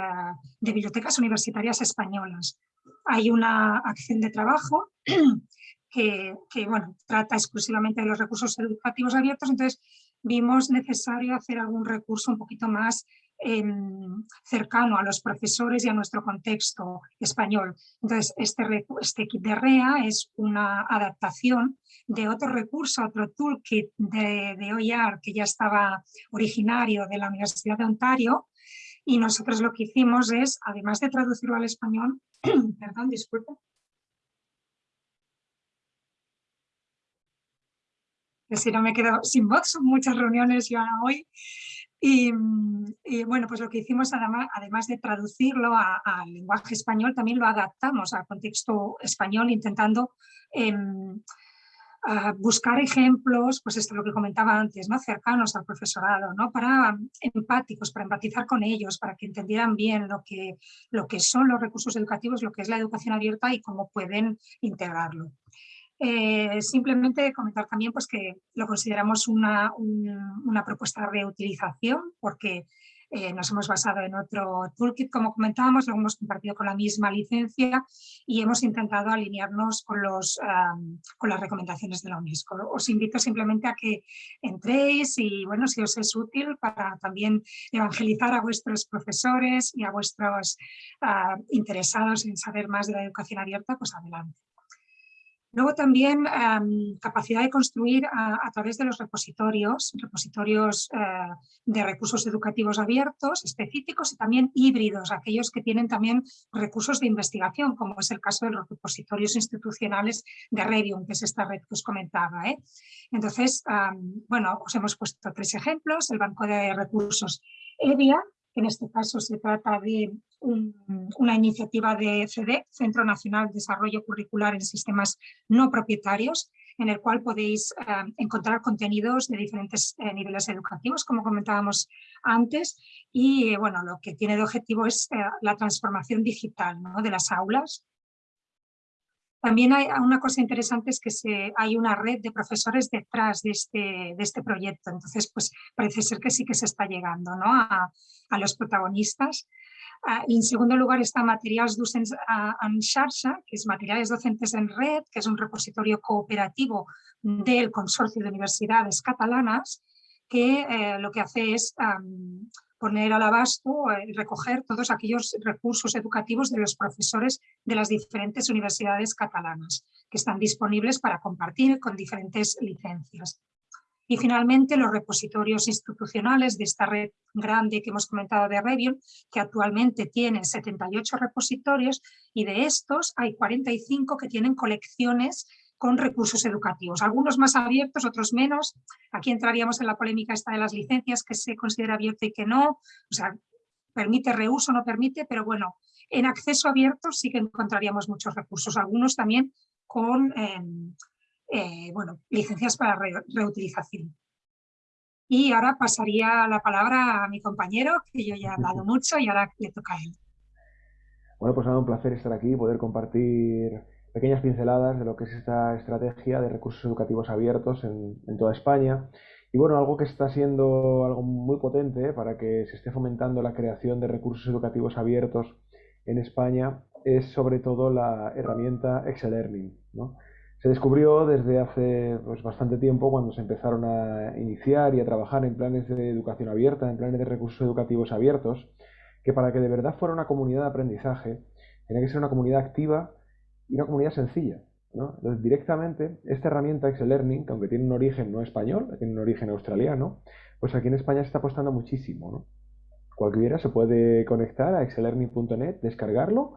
Speaker 7: de bibliotecas universitarias españolas. Hay una acción de trabajo que, bueno, trata exclusivamente de los recursos educativos abiertos, entonces vimos necesario hacer algún recurso un poquito más em, cercano a los profesores y a nuestro contexto español. Entonces, este, este kit de REA es una adaptación de otro recurso, otro toolkit de, de OER que ya estaba originario de la Universidad de Ontario, y nosotros lo que hicimos es, además de traducirlo al español, perdón, disculpe, si no me quedo sin voz, son muchas reuniones ya hoy. Y, bueno, pues lo que hicimos además, además de traducirlo al lenguaje español, también lo adaptamos al contexto español intentando em, buscar ejemplos, pues esto es lo que comentaba antes, ¿no? cercanos al profesorado, ¿no? para empáticos, para empatizar con ellos, para que entendieran bien lo que, lo que son los recursos educativos, lo que es la educación abierta y cómo pueden integrarlo. Eh, simplemente comentar también pues, que lo consideramos una, una propuesta de reutilización porque eh, nos hemos basado en otro toolkit, como comentábamos, lo hemos compartido con la misma licencia y hemos intentado alinearnos con, los, con las recomendaciones de la UNESCO. Os invito simplemente a que entréis y bueno, si os es útil para también evangelizar a vuestros profesores y a vuestros ah, interesados en saber más de la educación abierta, pues adelante. Luego también capacidad de construir a, través de los repositorios, repositorios eh, de recursos educativos abiertos, específicos y también híbridos, aquellos que tienen también recursos de investigación, como es el caso de los repositorios institucionales de Redium, que es esta red que os comentaba. ¿eh? Entonces, bueno, os hemos puesto tres ejemplos, el Banco de Recursos EVIA, en este caso se trata de una iniciativa de CD, Centro Nacional de Desarrollo Curricular en Sistemas No Propietarios, en el cual podéis eh, encontrar contenidos de diferentes eh, niveles educativos, como comentábamos antes, y bueno, lo que tiene de objetivo es eh, la transformación digital de las aulas también hay una cosa interesante es que hay una red de profesores detrás de este, de este proyecto, entonces pues parece ser que sí que se está llegando ¿no? a, a los protagonistas. Uh, en segundo lugar está Materials Docents en Xarxa, que es Materiales Docentes en Red, que es un repositorio cooperativo del Consorcio de Universidades Catalanas, que eh, lo que hace es poner al abasto, y recoger todos aquellos recursos educativos de los profesores de las diferentes universidades catalanas que están disponibles para compartir con diferentes licencias. Y finalmente los repositorios institucionales de esta red grande que hemos comentado de Revion, que actualmente tiene 78 repositorios y de estos hay 45 que tienen colecciones con recursos educativos, algunos más abiertos, otros menos. Aquí entraríamos en la polémica esta de las licencias, que se considera abierto y que no, o sea, permite reuso, no permite, pero bueno, en acceso abierto sí que encontraríamos muchos recursos, algunos también con em, eh, bueno, licencias para reutilización. Y ahora pasaría la palabra a mi compañero, que yo ya he hablado mucho y ahora le toca a él.
Speaker 8: Bueno, pues nada, un placer estar aquí y poder compartir pequeñas pinceladas de lo que es esta estrategia de recursos educativos abiertos en, toda España. Y bueno, algo que está siendo algo muy potente para que se esté fomentando la creación de recursos educativos abiertos en España es sobre todo la herramienta Excel Learning. ¿no? Se descubrió desde hace pues, bastante tiempo cuando se empezaron a iniciar y a trabajar en planes de educación abierta, en planes de recursos educativos abiertos, que para que de verdad fuera una comunidad de aprendizaje, tenía que ser una comunidad activa y una comunidad sencilla. Entonces, directamente, esta herramienta Excel Learning, que aunque tiene un origen no español, tiene un origen australiano, pues aquí en España se está apostando muchísimo. ¿no? Cualquiera se puede conectar a excellearning.net, descargarlo,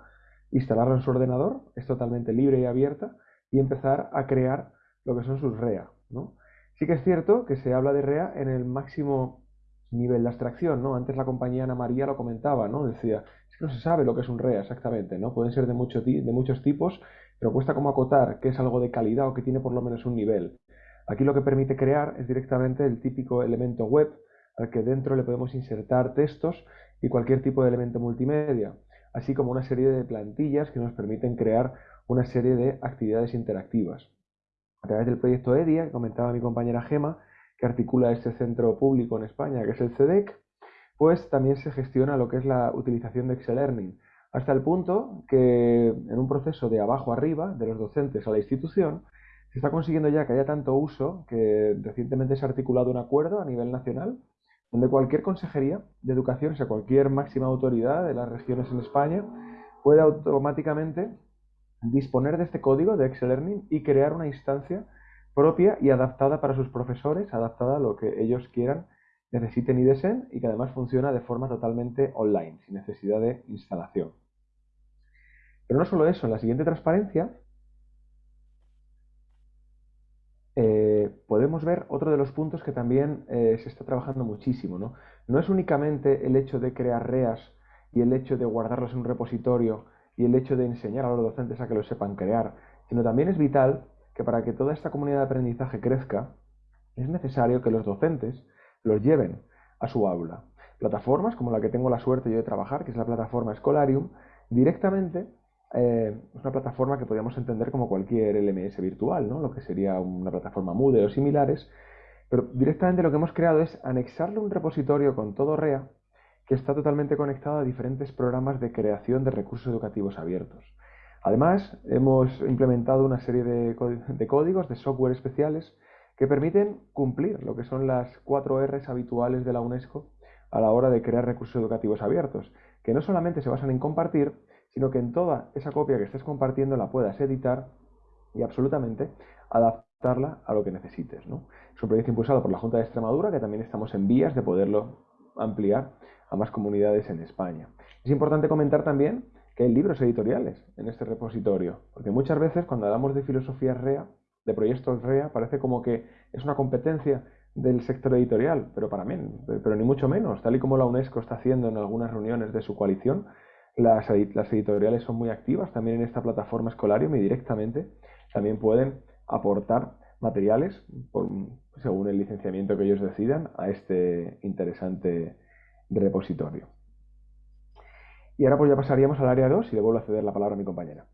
Speaker 8: instalarlo en su ordenador, es totalmente libre y abierta, y empezar a crear lo que son sus REA. ¿no? Sí que es cierto que se habla de REA en el máximo nivel de abstracción, ¿no? Antes la compañía Ana María lo comentaba, ¿no? Decía, es que no se sabe lo que es un REA exactamente, ¿no? Pueden ser de, de muchos tipos, pero cuesta como acotar que es algo de calidad o que tiene por lo menos un nivel. Aquí lo que permite crear es directamente el típico elemento web al que dentro le podemos insertar textos y cualquier tipo de elemento multimedia, así como una serie de plantillas que nos permiten crear una serie de actividades interactivas. A través del proyecto EDIA, que comentaba mi compañera Gema, que articula este centro público en España, que es el CEDEC, pues también se gestiona lo que es la utilización de Excel Learning, hasta el punto que en un proceso de abajo arriba, de los docentes a la institución, se está consiguiendo ya que haya tanto uso que recientemente se ha articulado un acuerdo a nivel nacional donde cualquier consejería de educación, o sea, cualquier máxima autoridad de las regiones en España, puede automáticamente disponer de este código de Excel Learning y crear una instancia propia y adaptada para sus profesores, adaptada a lo que ellos quieran, necesiten y deseen y que además funciona de forma totalmente online, sin necesidad de instalación. Pero no solo eso, en la siguiente transparencia eh, podemos ver otro de los puntos que también eh, se está trabajando muchísimo. ¿no? no es únicamente el hecho de crear REAs y el hecho de guardarlos en un repositorio y el hecho de enseñar a los docentes a que lo sepan crear, sino también es vital que para que toda esta comunidad de aprendizaje crezca, es necesario que los docentes los lleven a su aula. Plataformas como la que tengo la suerte yo de trabajar, que es la plataforma Scholarium, directamente eh, es una plataforma que podríamos entender como cualquier LMS virtual, ¿no? lo que sería una plataforma Moodle o similares, pero directamente lo que hemos creado es anexarle un repositorio con todo REA que está totalmente conectado a diferentes programas de creación de recursos educativos abiertos. Además, hemos implementado una serie de, códigos, de software especiales, que permiten cumplir lo que son las cuatro Rs habituales de la UNESCO a la hora de crear recursos educativos abiertos, que no solamente se basan en compartir, sino que en toda esa copia que estés compartiendo la puedas editar y absolutamente adaptarla a lo que necesites. Es un proyecto impulsado por la Junta de Extremadura, que también estamos en vías de poderlo ampliar a más comunidades en España. Es importante comentar también que hay libros editoriales en este repositorio, porque muchas veces cuando hablamos de filosofía REA, de proyectos REA, parece como que es una competencia del sector editorial, pero para mí, pero ni mucho menos, tal y como la UNESCO está haciendo en algunas reuniones de su coalición, las, editoriales son muy activas también en esta plataforma Escolarium y directamente también pueden aportar materiales según el licenciamiento que ellos decidan a este interesante repositorio. Y ahora pues ya pasaríamos al área 2 y le vuelvo a ceder la palabra a mi compañera.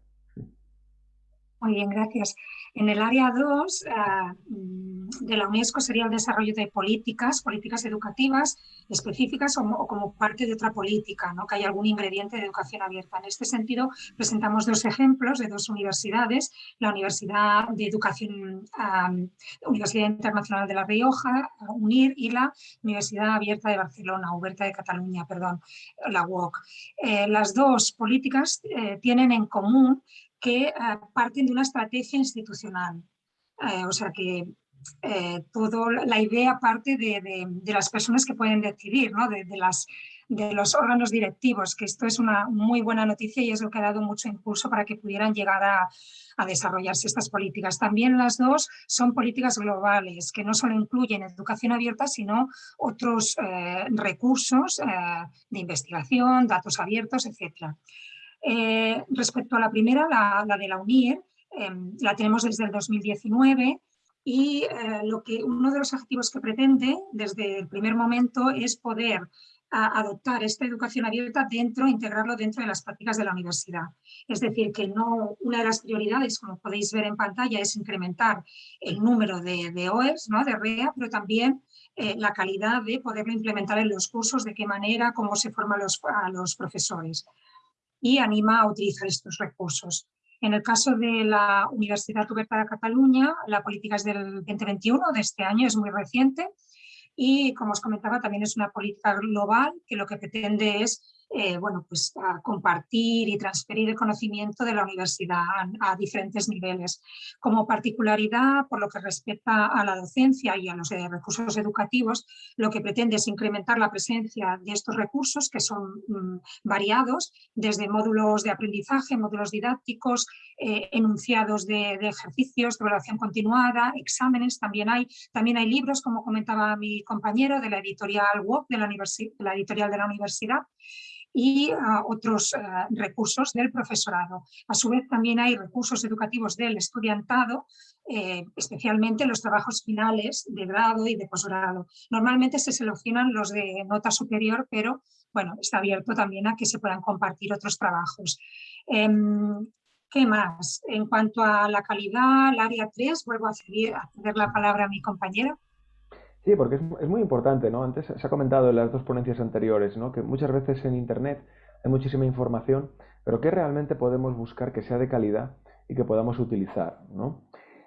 Speaker 7: Muy bien, gracias. En el área 2 ah, mm, de la UNESCO sería el desarrollo de políticas, políticas educativas específicas o, como parte de otra política, ¿no? que hay algún ingrediente de educación abierta. En este sentido, presentamos dos ejemplos de dos universidades, la Universidad de Educación, Universidad Internacional de La Rioja, UNIR, y la Universidad Abierta de Barcelona, Uberta de Cataluña, perdón, la UOC. Eh, las dos políticas eh, tienen en común que eh, parten de una estrategia institucional. o sea que eh, todo, la idea parte de, las personas que pueden decidir, ¿no? de, las, de los órganos directivos, que esto es una muy buena noticia y es lo que ha dado mucho impulso para que pudieran llegar a, desarrollarse estas políticas. También las dos son políticas globales, que no solo incluyen educación abierta, sino otros eh, recursos eh, de investigación, datos abiertos, etc. respecto a la primera, la, de la UNIR, la tenemos desde el 2019 y eh, lo que, uno de los objetivos que pretende desde el primer momento es poder adoptar esta educación abierta dentro, integrarlo dentro de las prácticas de la universidad. Es decir, que no una de las prioridades, como podéis ver en pantalla, es incrementar el número de, de OERs, ¿no? de REA, pero también eh, la calidad de poderlo implementar en los cursos, de qué manera, cómo se forman a los profesores. Y anima a utilizar estos recursos. En el caso de la Universidad Oberta de Cataluña, la política es del 2021, de este año, es muy reciente y, como os comentaba, también es una política global que lo que pretende es eh, bueno, pues, a compartir y transferir el conocimiento de la universidad a, diferentes niveles. Como particularidad, por lo que respecta a la docencia y a los eh, recursos educativos, lo que pretende es incrementar la presencia de estos recursos que son mm, variados, desde módulos de aprendizaje, módulos didácticos, eh, enunciados de, ejercicios, de evaluación continuada, exámenes, también hay, también hay libros, como comentaba mi compañero, de la editorial WOC, de la, de la editorial de la universidad, y otros ah, recursos del profesorado. A su vez también hay recursos educativos del estudiantado, eh, especialmente los trabajos finales de grado y de posgrado. Normalmente se seleccionan los de nota superior, pero bueno, está abierto también a que se puedan compartir otros trabajos. Em, ¿Qué más? En cuanto a la calidad, el área 3, vuelvo a ceder, a ceder la palabra a mi compañera.
Speaker 8: Sí, porque es, muy importante, ¿no? Antes se ha comentado en las dos ponencias anteriores, ¿no? Que muchas veces en Internet hay muchísima información, pero que realmente podemos buscar que sea de calidad y que podamos utilizar, ¿no?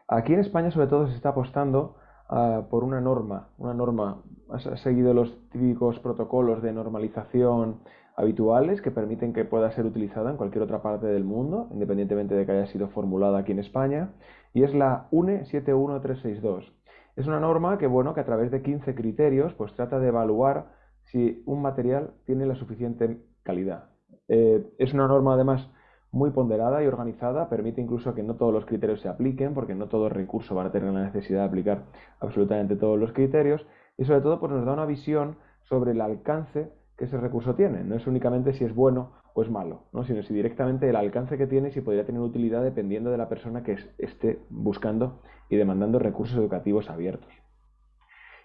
Speaker 8: Aquí en España sobre todo se está apostando ah, por una norma, una norma, ha seguido los típicos protocolos de normalización habituales que permiten que pueda ser utilizada en cualquier otra parte del mundo, independientemente de que haya sido formulada aquí en España, y es la UNE 71362 es una norma que, bueno, que a través de 15 criterios pues trata de evaluar si un material tiene la suficiente calidad. Eh, es una norma además muy ponderada y organizada, permite incluso que no todos los criterios se apliquen, porque no todo recurso va a tener la necesidad de aplicar absolutamente todos los criterios, y sobre todo pues nos da una visión sobre el alcance que ese recurso tiene. No es únicamente si es bueno o es malo, ¿no? sino si directamente el alcance que tiene, si podría tener utilidad dependiendo de la persona que esté buscando y demandando recursos educativos abiertos.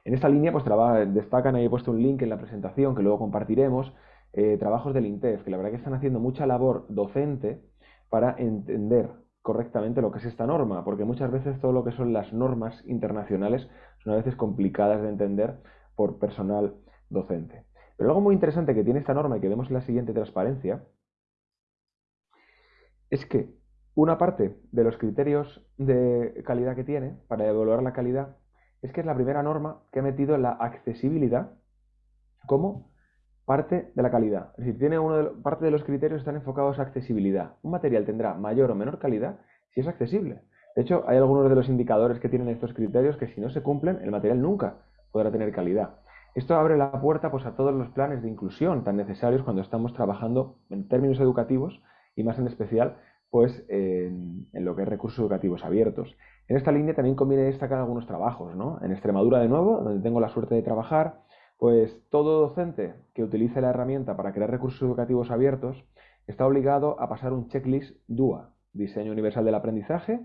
Speaker 8: En esta línea pues destacan, ahí he puesto un link en la presentación que luego compartiremos, eh, trabajos del INTEF, que la verdad que están haciendo mucha labor docente para entender correctamente lo que es esta norma, porque muchas veces todo lo que son las normas internacionales son a veces complicadas de entender por personal docente. Pero algo muy interesante que tiene esta norma y que vemos en la siguiente transparencia es que una parte de los criterios de calidad que tiene para evaluar la calidad es que es la primera norma que ha metido la accesibilidad como parte de la calidad. Es decir, tiene uno parte de los criterios están enfocados a accesibilidad. Un material tendrá mayor o menor calidad si es accesible. De hecho, hay algunos de los indicadores que tienen estos criterios que si no se cumplen, el material nunca podrá tener calidad. Esto abre la puerta pues, a todos los planes de inclusión tan necesarios cuando estamos trabajando en términos educativos y más en especial pues, en, lo que es recursos educativos abiertos. En esta línea también conviene destacar algunos trabajos. ¿no? En Extremadura, de nuevo, donde tengo la suerte de trabajar, pues todo docente que utilice la herramienta para crear recursos educativos abiertos está obligado a pasar un checklist DUA, Diseño Universal del Aprendizaje,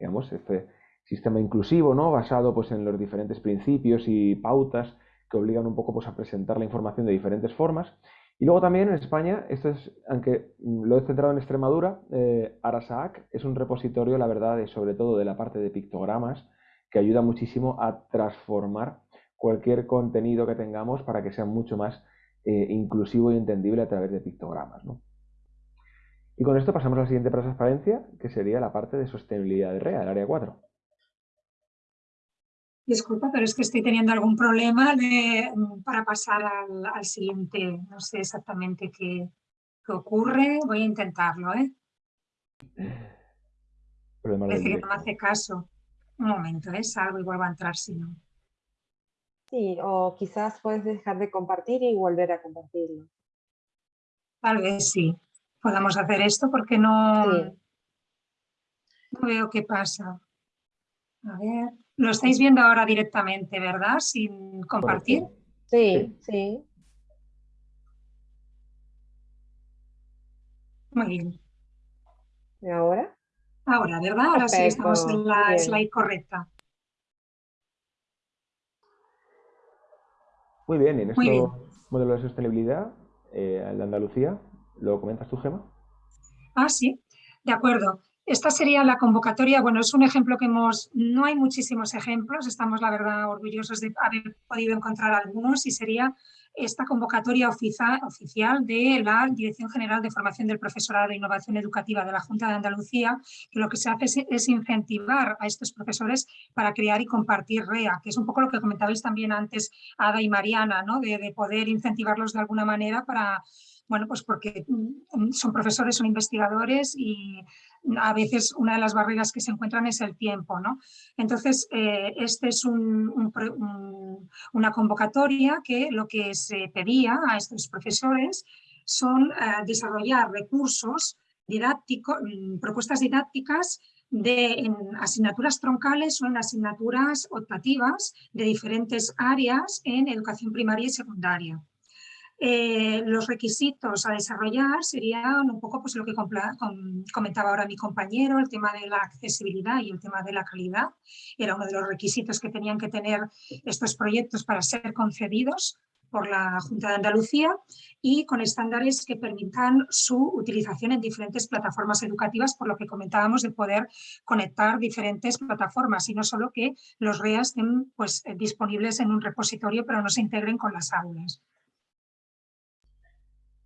Speaker 8: digamos, este sistema inclusivo, ¿no? basado pues, en los diferentes principios y pautas que obligan un poco pues, a presentar la información de diferentes formas. Y luego también en España, esto es, aunque lo he centrado en Extremadura, eh, Arasac es un repositorio, la verdad, sobre todo de la parte de pictogramas, que ayuda muchísimo a transformar cualquier contenido que tengamos para que sea mucho más eh, inclusivo y entendible a través de pictogramas. Y con esto pasamos a la siguiente transparencia, que sería la parte de sostenibilidad de REA, el área 4.
Speaker 7: Disculpa, pero es que estoy teniendo algún problema para pasar al, siguiente. No sé exactamente qué, ocurre. Voy a intentarlo, ¿eh? Parece que no me hace caso. Un momento, ¿eh? Salgo y vuelvo a entrar si no.
Speaker 1: Sí, o quizás puedes dejar de compartir y volver a compartirlo.
Speaker 7: Tal vez sí. Podamos hacer esto porque no, no veo qué pasa. A ver. Lo estáis viendo ahora directamente, ¿verdad? Sin compartir.
Speaker 1: Sí, sí.
Speaker 7: Muy bien.
Speaker 1: ¿Y ahora?
Speaker 7: Ahora, ¿verdad? Ahora sí estamos en la slide correcta.
Speaker 8: Muy bien, en este modelo de sostenibilidad, eh, el de Andalucía, ¿lo comentas tú, Gema?
Speaker 7: Ah, sí, de acuerdo. Esta sería la convocatoria, bueno, es un ejemplo que hemos, no hay muchísimos ejemplos, estamos la verdad orgullosos de haber podido encontrar algunos y sería esta convocatoria oficial de la Dirección General de Formación del Profesorado e Innovación Educativa de la Junta de Andalucía, que lo que se hace es, incentivar a estos profesores para crear y compartir REA, que es un poco lo que comentabais también antes Ada y Mariana, ¿no? de poder incentivarlos de alguna manera para bueno, pues porque mm, son profesores, son investigadores y a veces una de las barreras que se encuentran es el tiempo. ¿no? Entonces, eh, este es una convocatoria que lo que se pedía a estos profesores son eh, desarrollar recursos didácticos, mm, propuestas didácticas de, en asignaturas troncales o en asignaturas optativas de diferentes áreas en educación primaria y secundaria. Eh, los requisitos a desarrollar serían un poco pues, lo que comentaba ahora mi compañero, el tema de la accesibilidad y el tema de la calidad. Era uno de los requisitos que tenían que tener estos proyectos para ser concedidos por la Junta de Andalucía y con estándares que permitan su utilización en diferentes plataformas educativas, por lo que comentábamos de poder conectar diferentes plataformas y no solo que los REA estén pues, disponibles en un repositorio pero no se integren con las aulas.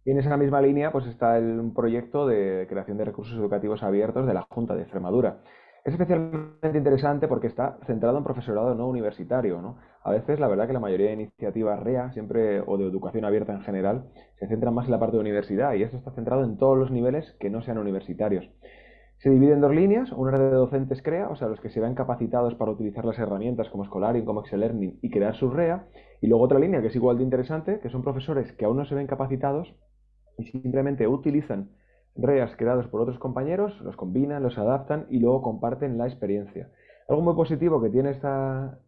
Speaker 8: Y en esa misma línea pues está el, proyecto de creación de recursos educativos abiertos de la Junta de Extremadura. Es especialmente interesante porque está centrado en profesorado no universitario. ¿no? A veces la verdad que la mayoría de iniciativas REA, siempre o de educación abierta en general, se centran más en la parte de universidad y esto está centrado en todos los niveles que no sean universitarios. Se divide en dos líneas, una de docentes CREA, o sea, los que se ven capacitados para utilizar las herramientas como Scholarium, como Excel Learning y crear su REA, y luego otra línea que es igual de interesante, que son profesores que aún no se ven capacitados, y simplemente utilizan REAs creados por otros compañeros, los combinan, los adaptan y luego comparten la experiencia. Algo muy positivo que tiene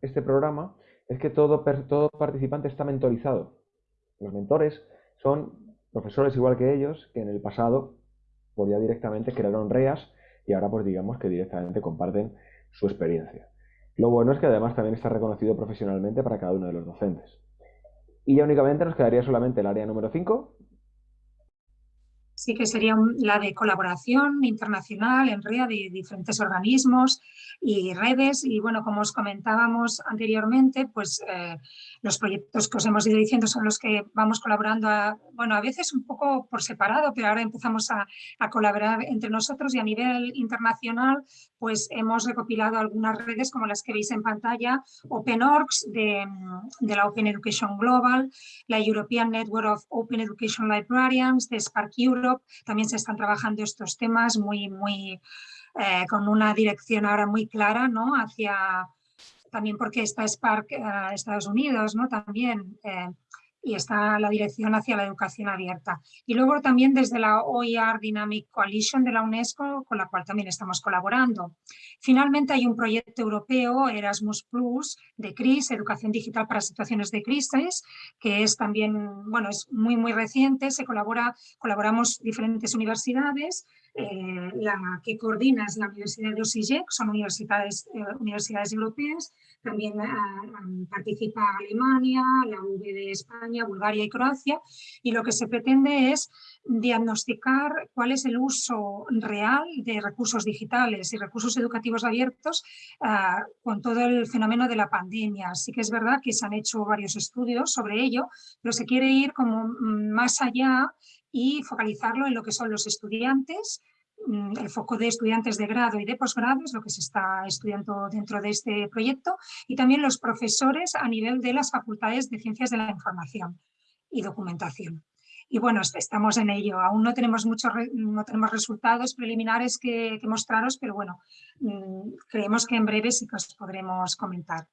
Speaker 8: este programa es que todo, todo participante está mentorizado. Los mentores son profesores igual que ellos, que en el pasado pues ya directamente crearon REAs y ahora pues digamos que directamente comparten su experiencia. Lo bueno es que además también está reconocido profesionalmente para cada uno de los docentes. Y ya únicamente nos quedaría solamente el área número 5,
Speaker 7: sí que sería la de colaboración internacional en red de diferentes organismos y redes. Y bueno, como os comentábamos anteriormente, pues eh, los proyectos que os hemos ido diciendo son los que vamos colaborando, a, bueno, a veces un poco por separado, pero ahora empezamos a, colaborar entre nosotros y a nivel internacional, pues hemos recopilado algunas redes como las que veis en pantalla, OpenOrgs de, de la Open Education Global, la European Network of Open Education Librarians de Spark Europe, también se están trabajando estos temas muy, muy, eh, con una dirección ahora muy clara, ¿no? Hacia también porque está Spark eh, Estados Unidos, ¿no? También, eh, y está la dirección hacia la educación abierta. Y luego también desde la OER Dynamic Coalition de la UNESCO, con la cual también estamos colaborando. Finalmente hay un proyecto europeo, Erasmus Plus, de CRIS, Educación Digital para Situaciones de Crisis, que es también, bueno, es muy, muy reciente, se colabora, colaboramos diferentes universidades, eh, la que coordina es la Universidad de OSIGEC, son universidades, eh, universidades europeas, también participa Alemania, la UV de España, Bulgaria y Croacia, y lo que se pretende es diagnosticar cuál es el uso real de recursos digitales y recursos educativos abiertos con todo el fenómeno de la pandemia. Así que es verdad que se han hecho varios estudios sobre ello, pero se quiere ir como mm, más allá y focalizarlo en lo que son los estudiantes, mm, el foco de estudiantes de grado y de posgrado es lo que se está estudiando dentro de este proyecto y también los profesores a nivel de las facultades de ciencias de la información y documentación. Y bueno, estamos en ello. Aún no tenemos, muchos, no tenemos resultados preliminares que, que mostraros, pero bueno, mm, creemos que en breve sí que os podremos comentar.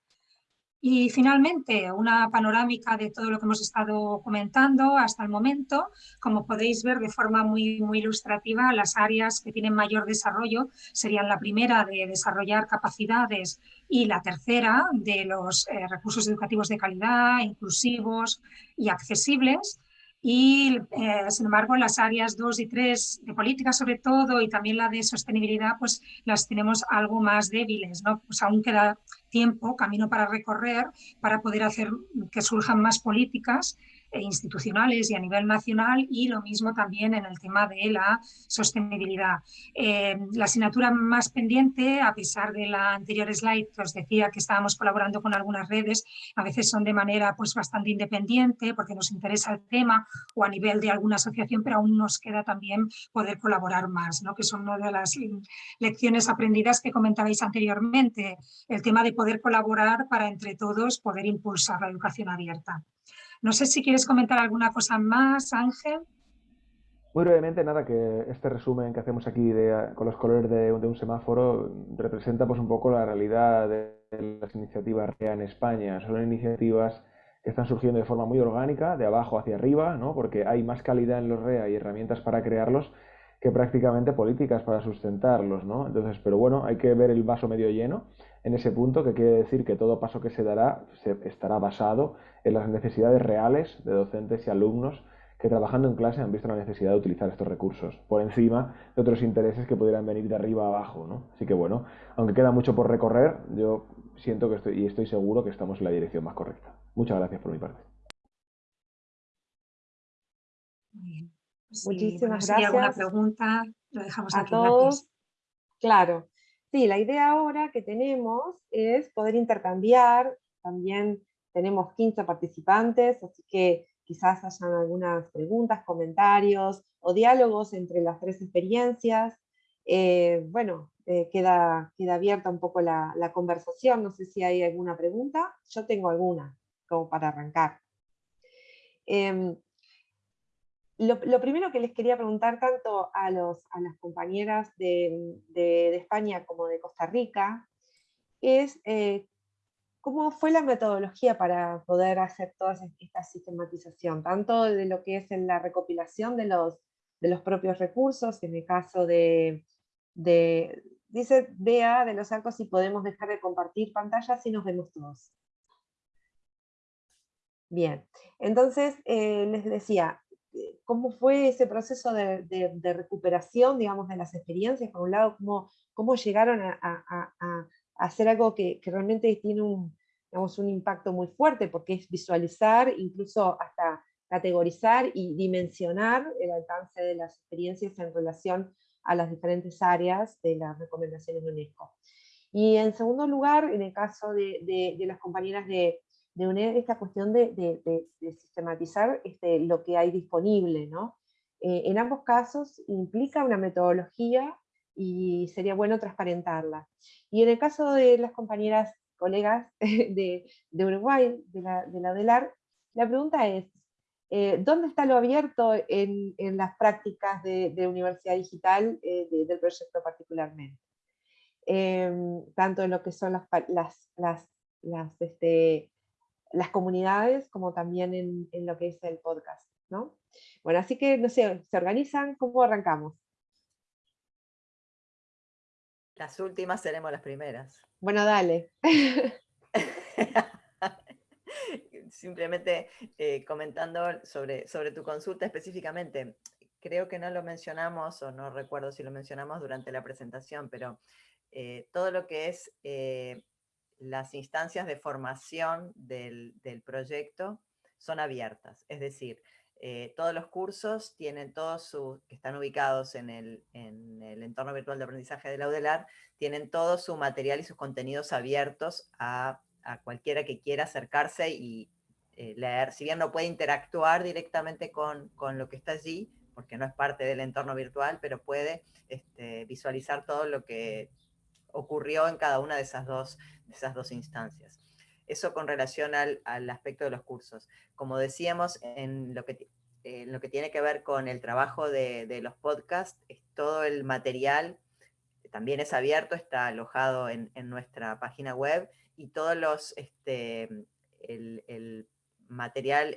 Speaker 7: Y finalmente, una panorámica de todo lo que hemos estado comentando hasta el momento. Como podéis ver de forma muy, muy ilustrativa, las áreas que tienen mayor desarrollo serían la primera de desarrollar capacidades y la tercera de los eh, recursos educativos de calidad, inclusivos y accesibles y eh, sin embargo las áreas 2 y 3 de política sobre todo y también la de sostenibilidad pues las tenemos algo más débiles, ¿no? pues aún queda tiempo, camino para recorrer para poder hacer que surjan más políticas institucionales y a nivel nacional y lo mismo también en el tema de la sostenibilidad. Eh, la asignatura más pendiente, a pesar de la anterior slide que os decía que estábamos colaborando con algunas redes, a veces son de manera pues bastante independiente porque nos interesa el tema o a nivel de alguna asociación, pero aún nos queda también poder colaborar más, ¿no? que son una de las lecciones aprendidas que comentabais anteriormente, el tema de poder colaborar para entre todos poder impulsar la educación abierta. No sé si quieres comentar alguna cosa más, Ángel.
Speaker 8: Muy brevemente, nada, que este resumen que hacemos aquí con los colores de, un semáforo representa pues un poco la realidad de las iniciativas REA en España. Son iniciativas que están surgiendo de forma muy orgánica, de abajo hacia arriba, ¿no? porque hay más calidad en los REA y herramientas para crearlos que prácticamente políticas para sustentarlos. ¿no? Entonces, pero bueno, hay que ver el vaso medio lleno en ese punto, que quiere decir que todo paso que se dará estará basado en las necesidades reales de docentes y alumnos que trabajando en clase han visto la necesidad de utilizar estos recursos, por encima de otros intereses que pudieran venir de arriba a abajo. ¿no? Así que bueno, aunque queda mucho por recorrer, yo siento que estoy, y estoy seguro que estamos en la dirección más correcta. Muchas gracias por mi parte.
Speaker 7: Muchísimas gracias. alguna pregunta, lo dejamos
Speaker 1: a todos. Claro. Sí, la idea ahora que tenemos es poder intercambiar también tenemos 15 participantes, así que quizás hayan algunas preguntas, comentarios o diálogos entre las tres experiencias. Eh, bueno, eh, queda, queda abierta un poco la, conversación, no sé si hay alguna pregunta. Yo tengo alguna, como para arrancar. Em, lo, primero que les quería preguntar tanto a, los, a las compañeras de, de, España como de Costa Rica es eh, ¿Cómo fue la metodología para poder hacer toda esta sistematización? Tanto de lo que es en la recopilación de los, de los propios recursos, en el caso de, dice Bea de los arcos si podemos dejar de compartir pantallas y nos vemos todos. Bien, entonces eh, les decía, ¿cómo fue ese proceso de, recuperación, digamos, de las experiencias? Por un lado, ¿cómo, llegaron a hacer algo que, realmente tiene un, un impacto muy fuerte, porque es visualizar, incluso hasta categorizar y dimensionar el alcance de las experiencias en relación a las diferentes áreas de las recomendaciones de UNESCO. Y en segundo lugar, en el caso de, las compañeras de, de UNED, esta cuestión de, sistematizar este, lo que hay disponible. ¿no? Eh, en ambos casos implica una metodología y sería bueno transparentarla. Y en el caso de las compañeras, colegas de, Uruguay, de la, de la UDELAR, la pregunta es, eh, ¿dónde está lo abierto en, las prácticas de, universidad digital eh, del proyecto particularmente? Em, tanto en lo que son las, las, las, este, las comunidades como también en, en, lo que es el podcast. ¿no? Bueno, así que, no sé, ¿se organizan? ¿Cómo arrancamos?
Speaker 2: Las últimas seremos las primeras.
Speaker 1: Bueno, dale.
Speaker 2: Simplemente eh, comentando sobre, sobre tu consulta específicamente, creo que no lo mencionamos, o no recuerdo si lo mencionamos durante la presentación, pero eh, todo lo que es eh, las instancias de formación del, proyecto son abiertas. Es decir, eh, todos los cursos tienen todos sus, que están ubicados en el, entorno virtual de aprendizaje de la UDELAR, tienen todo su material y sus contenidos abiertos a, cualquiera que quiera acercarse y leer. Si bien no puede interactuar directamente con, con lo que está allí, porque no es parte del entorno virtual, pero puede este, visualizar todo lo que ocurrió en cada una de esas dos, esas dos instancias. Eso con relación al, aspecto de los cursos. Como decíamos, en lo que, lo que tiene que ver con el trabajo de, los podcasts, es todo el material también es abierto, está alojado en, nuestra página web y todos los, este, el, material,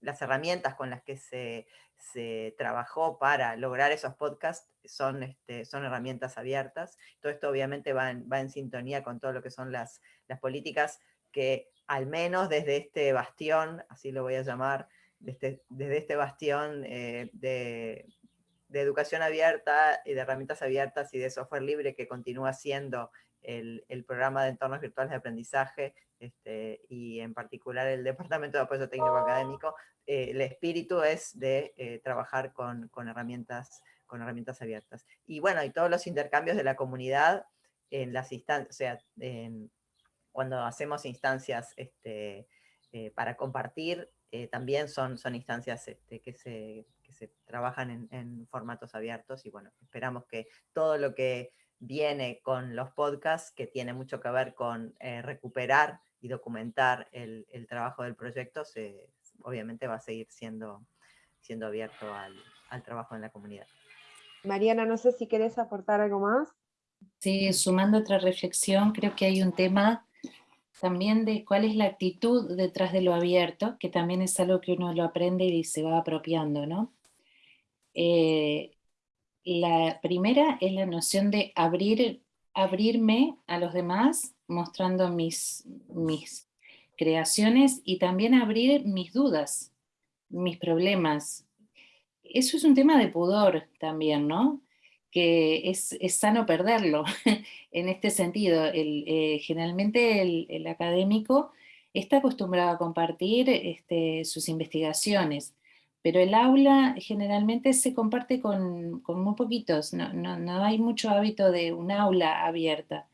Speaker 2: las herramientas con las que se, se trabajó para lograr esos podcasts son, este, son herramientas abiertas. Todo esto obviamente va en, va en sintonía con todo lo que son las, las políticas que al menos desde este bastión, así lo voy a llamar, desde, desde este bastión eh, de, de, educación abierta y de herramientas abiertas y de software libre que continúa siendo el, el programa de entornos virtuales de aprendizaje este, y en particular el Departamento de Apoyo Técnico Académico, eh, el espíritu es de eh, trabajar con, con, herramientas, con herramientas abiertas. Y bueno, y todos los intercambios de la comunidad en las instancias, o sea, cuando hacemos instancias este, eh, para compartir, también son, son instancias este, que, se, que, se, trabajan en, formatos abiertos y bueno, esperamos que todo lo que viene con los podcasts, que tiene mucho que ver con recuperar y documentar el, trabajo del proyecto, se, obviamente va a seguir siendo, siendo abierto al trabajo en la comunidad.
Speaker 1: Mariana, no sé si querés aportar algo más.
Speaker 3: Sí, sumando otra reflexión, creo que hay un tema también de cuál es la actitud detrás de lo abierto, que también es algo que uno lo aprende y se va apropiando, ¿no? Eh, la primera es la noción de abrir, abrirme a los demás mostrando mis, mis creaciones y también abrir mis dudas, mis problemas. Eso es un tema de pudor también, ¿no? Que es, sano perderlo en este sentido. Eh, generalmente el, académico está acostumbrado a compartir este, sus investigaciones, pero el aula generalmente se comparte con, muy poquitos, no, no, hay mucho hábito de un aula abierta.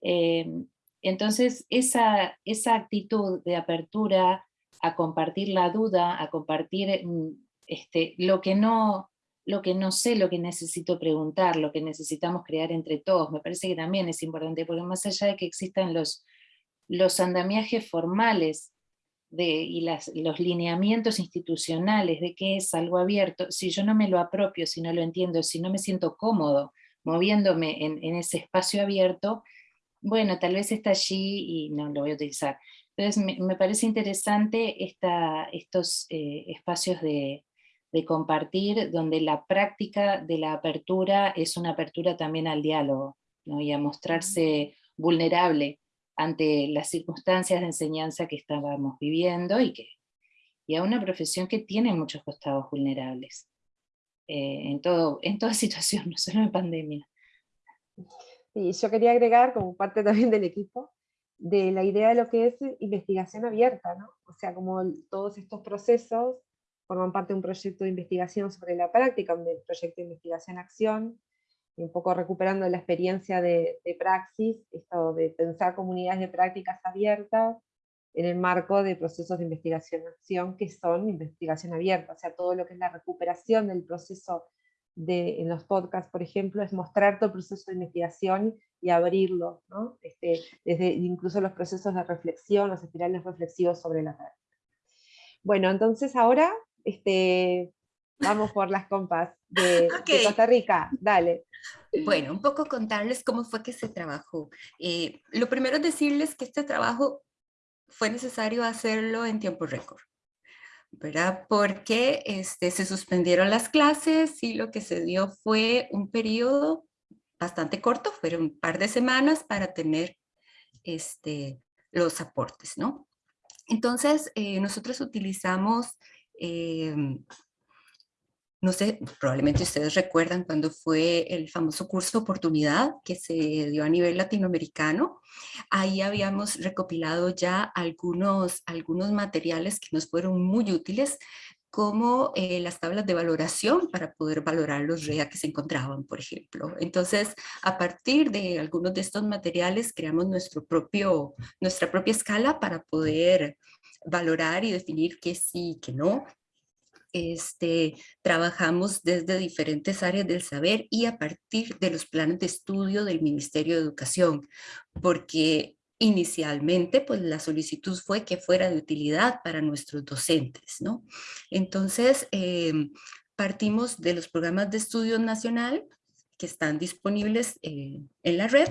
Speaker 3: Em, entonces, esa, esa actitud de apertura a compartir la duda, a compartir mm, este, lo, que no, lo que no sé, lo que necesito preguntar, lo que necesitamos crear entre todos, me parece que también es importante, porque más allá de que existan los, los andamiajes formales de, y los lineamientos institucionales de qué es algo abierto, si yo no me lo apropio, si no lo entiendo, si no me siento cómodo moviéndome en, en ese espacio abierto, bueno, tal vez está allí y no lo voy a utilizar. Entonces me, parece interesante estos eh, espacios de, compartir donde la práctica de la apertura es una apertura también al diálogo y a mostrarse vulnerable ante las circunstancias de enseñanza que estábamos viviendo y, que, y a una profesión que tiene muchos costados vulnerables eh, en, todo, en toda situación, no solo en pandemia.
Speaker 1: Y yo quería agregar, como parte también del equipo, de la idea de lo que es investigación abierta, ¿no? O sea, como todos estos procesos forman parte de un proyecto de investigación sobre la práctica, un proyecto de investigación-acción, y un poco recuperando la experiencia de, de, praxis, esto de pensar comunidades de prácticas abiertas en el marco de procesos de investigación-acción que son investigación abierta, o sea, todo lo que es la recuperación del proceso en los podcasts, por ejemplo, es mostrar todo el proceso de investigación y abrirlo, ¿no? este, desde incluso los procesos de reflexión, los espirales reflexivos sobre la práctica. Bueno, entonces ahora este, vamos por las compas de, Costa Rica, dale.
Speaker 4: Bueno, un poco contarles cómo fue que se trabajó. Eh, lo primero es decirles que este trabajo fue necesario hacerlo en tiempo récord. ¿verdad? Porque este, se suspendieron las clases y lo que se dio fue un periodo bastante corto, fueron un par de semanas para tener este, los aportes, ¿no? Entonces, eh, nosotros utilizamos em, no sé, probablemente ustedes recuerdan cuando fue el famoso curso Oportunidad que se dio a nivel latinoamericano. Ahí habíamos recopilado ya algunos, algunos materiales que nos fueron muy útiles como eh, las tablas de valoración para poder valorar los REA que se encontraban, por ejemplo. Entonces, a partir de algunos de estos materiales, creamos nuestro propio, nuestra propia escala para poder valorar y definir qué sí, qué no, este, trabajamos desde diferentes áreas del saber y a partir de los planes de estudio del Ministerio de Educación, porque inicialmente pues la solicitud fue que fuera de utilidad para nuestros docentes, ¿no? Entonces, em, partimos de los programas de estudio nacional que están disponibles eh, en la red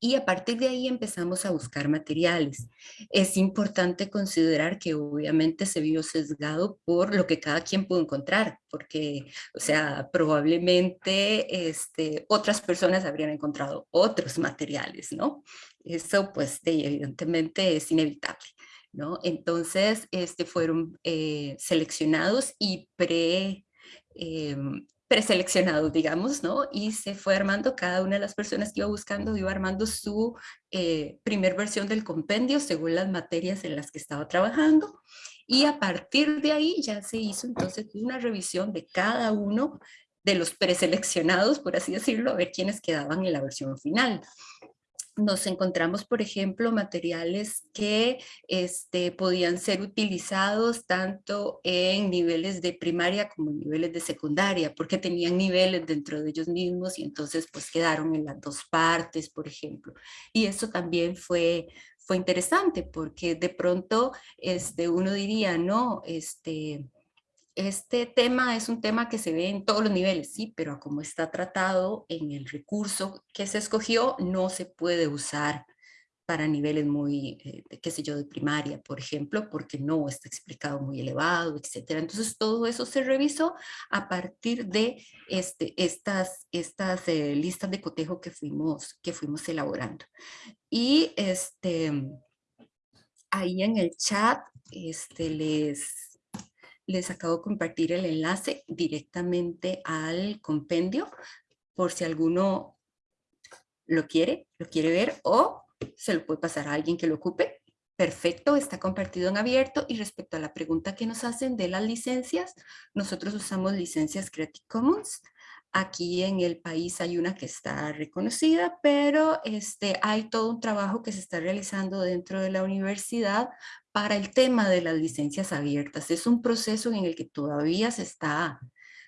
Speaker 4: y a partir de ahí empezamos a buscar materiales. Es importante considerar que obviamente se vio sesgado por lo que cada quien pudo encontrar, porque, o sea, probablemente este, otras personas habrían encontrado otros materiales, ¿no? Eso pues evidentemente es inevitable. ¿no? Entonces, este, fueron eh, seleccionados y pre, em, preseleccionados, digamos, ¿no? Y se fue armando, cada una de las personas que iba buscando iba armando su eh, primer versión del compendio según las materias en las que estaba trabajando. Y a partir de ahí ya se hizo entonces una revisión de cada uno de los preseleccionados, por así decirlo, a ver quiénes quedaban en la versión final nos encontramos, por ejemplo, materiales que este, podían ser utilizados tanto en niveles de primaria como en niveles de secundaria, porque tenían niveles dentro de ellos mismos y entonces pues quedaron en las dos partes, por ejemplo. Y eso también fue, fue interesante porque de pronto este, uno diría, no, este, este tema es un tema que se ve en todos los niveles, sí, pero como está tratado en el recurso que se escogió, no se puede usar para niveles muy, eh, qué sé yo, de primaria, por ejemplo, porque no está explicado muy elevado, etcétera. Entonces todo eso se revisó a partir de este, estas, estas eh, listas de cotejo que fuimos, que fuimos elaborando. Y este, ahí en el chat este, les, les acabo de compartir el enlace directamente al compendio por si alguno lo quiere, lo quiere ver o se lo puede pasar a alguien que lo ocupe. Perfecto, está compartido en abierto y respecto a la pregunta que nos hacen de las licencias, nosotros usamos licencias Creative Commons. Aquí en el país hay una que está reconocida, pero este, hay todo un trabajo que se está realizando dentro de la universidad para el tema de las licencias abiertas. Es un proceso en el que todavía se está,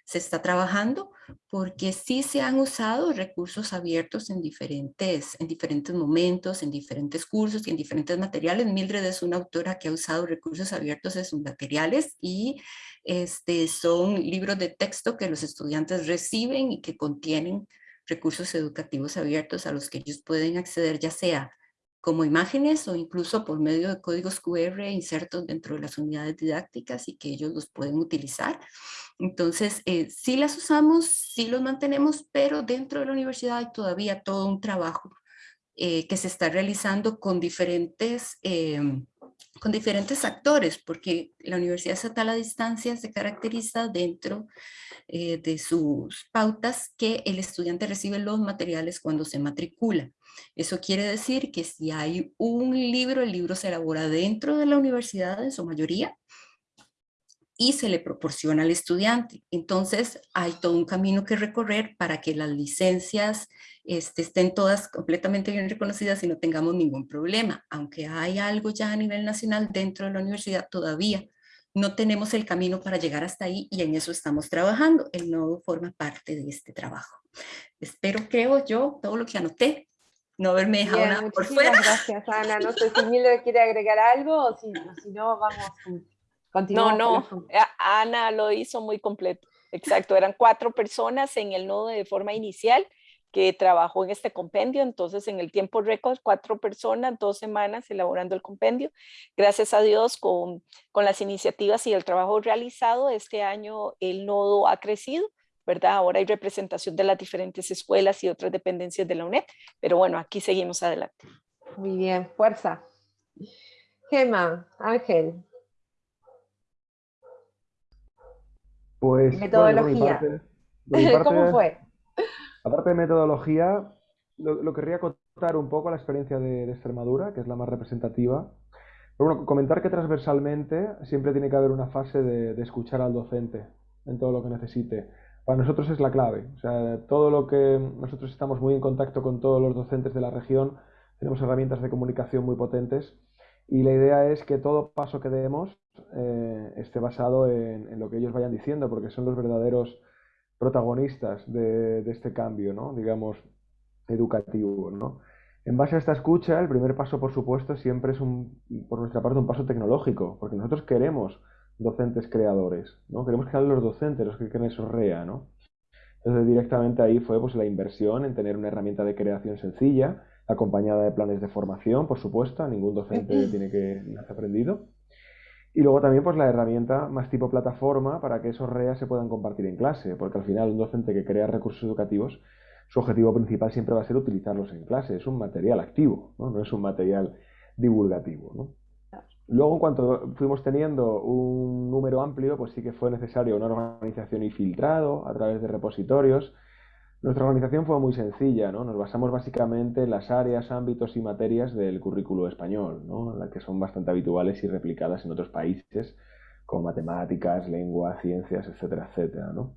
Speaker 4: se está trabajando porque sí se han usado recursos abiertos en diferentes, en diferentes momentos, en diferentes cursos y en diferentes materiales. Mildred es una autora que ha usado recursos abiertos en sus materiales y este, son libros de texto que los estudiantes reciben y que contienen recursos educativos abiertos a los que ellos pueden acceder ya sea como imágenes o incluso por medio de códigos QR insertos dentro de las unidades didácticas y que ellos los pueden utilizar. Entonces, eh, sí las usamos, sí los mantenemos, pero dentro de la universidad hay todavía todo un trabajo eh, que se está realizando con diferentes, em, con diferentes actores, porque la Universidad Estatal a Distancia se caracteriza dentro eh, de sus pautas que el estudiante recibe los materiales cuando se matricula. Eso quiere decir que si hay un libro, el libro se elabora dentro de la universidad en su mayoría y se le proporciona al estudiante. Entonces hay todo un camino que recorrer para que las licencias este, estén todas completamente bien reconocidas y no tengamos ningún problema. Aunque hay algo ya a nivel nacional dentro de la universidad todavía, no tenemos el camino para llegar hasta ahí y en eso estamos trabajando. El nodo forma parte de este trabajo. Espero, creo yo, todo lo que anoté no haberme dejado nada por fuera.
Speaker 1: gracias, Ana. No sé si Mildred quiere agregar algo o si, no, vamos, continuamos.
Speaker 6: No, no, Ana lo hizo muy completo. Exacto, eran cuatro personas en el nodo de forma inicial que trabajó en este compendio, entonces en el tiempo récord, cuatro personas, dos semanas elaborando el compendio. Gracias a Dios con, con las iniciativas y el trabajo realizado, este año el nodo ha crecido ¿verdad? Ahora hay representación de las diferentes escuelas y otras dependencias de la UNED, pero bueno, aquí seguimos adelante.
Speaker 1: Muy bien, fuerza. Gema, Ángel. Pues, metodología. ¿Cómo fue?
Speaker 8: Aparte de metodología, lo, querría contar un poco la experiencia de, Extremadura, que es la más representativa. Pero bueno, comentar que transversalmente siempre tiene que haber una fase de, escuchar al docente en todo lo que necesite. Para nosotros es la clave. O sea, todo lo que nosotros estamos muy en contacto con todos los docentes de la región, tenemos herramientas de comunicación muy potentes y la idea es que todo paso que demos eh, esté basado en, lo que ellos vayan diciendo, porque son los verdaderos protagonistas de, de este cambio, ¿no? digamos, educativo. ¿no? En base a esta escucha, el primer paso, por supuesto, siempre es un, por nuestra parte un paso tecnológico, porque nosotros queremos docentes creadores, ¿no? Queremos que sean los docentes los que creen esos REA, ¿no? Entonces directamente ahí fue pues la inversión en tener una herramienta de creación sencilla, acompañada de planes de formación, por supuesto, ningún docente tiene que haber aprendido. Y luego también pues la herramienta más tipo plataforma para que esos REA se puedan compartir en clase, porque al final un docente que crea recursos educativos, su objetivo principal siempre va a ser utilizarlos en clase, es un material activo, no, no es un material divulgativo. ¿no? Luego, en cuanto fuimos teniendo un número amplio, pues sí que fue necesario una organización y filtrado a través de repositorios. Nuestra organización fue muy sencilla, ¿no? Nos basamos básicamente en las áreas, ámbitos y materias del currículo español, ¿no? Las que son bastante habituales y replicadas en otros países, como matemáticas, lengua, ciencias, etcétera, etcétera, ¿no?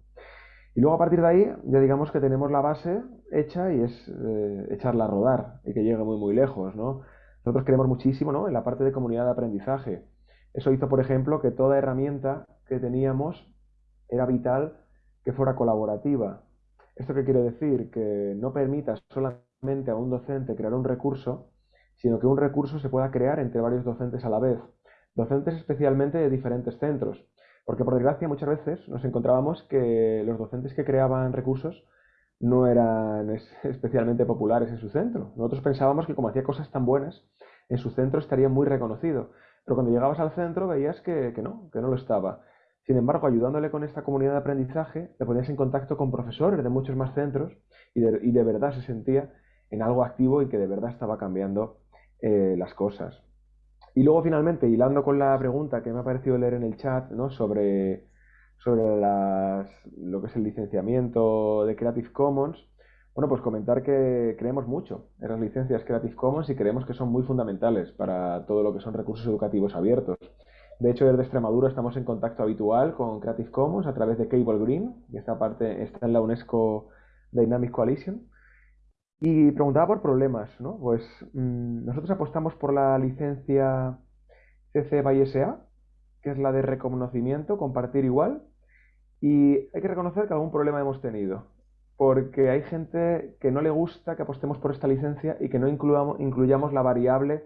Speaker 8: Y luego a partir de ahí, ya digamos que tenemos la base hecha y es eh, echarla a rodar y que llegue muy, muy lejos, ¿no? Nosotros queremos muchísimo ¿no? en la parte de comunidad de aprendizaje. Eso hizo, por ejemplo, que toda herramienta que teníamos era vital que fuera colaborativa. ¿Esto qué quiere decir? Que no permitas solamente a un docente crear un recurso, sino que un recurso se pueda crear entre varios docentes a la vez. Docentes especialmente de diferentes centros. Porque por desgracia muchas veces nos encontrábamos que los docentes que creaban recursos no eran especialmente populares en su centro. Nosotros pensábamos que como hacía cosas tan buenas, en su centro estaría muy reconocido. Pero cuando llegabas al centro veías que, no, que no lo estaba. Sin embargo, ayudándole con esta comunidad de aprendizaje, le ponías en contacto con profesores de muchos más centros y de, verdad se sentía en algo activo y que de verdad estaba cambiando eh, las cosas. Y luego finalmente, hilando con la pregunta que me ha parecido leer en el chat ¿no? sobre sobre las, lo que es el licenciamiento de Creative Commons, bueno, pues comentar que creemos mucho en las licencias Creative Commons y creemos que son muy fundamentales para todo lo que son recursos educativos abiertos. De hecho, desde Extremadura estamos en contacto habitual con Creative Commons a través de Cable Green, y esta parte está en la UNESCO Dynamic Coalition. Y preguntaba por problemas, ¿no? Pues mm, nosotros apostamos por la licencia CC by SA, que es la de reconocimiento, compartir igual, y hay que reconocer que algún problema hemos tenido, porque hay gente que no le gusta que apostemos por esta licencia y que no incluyamos la variable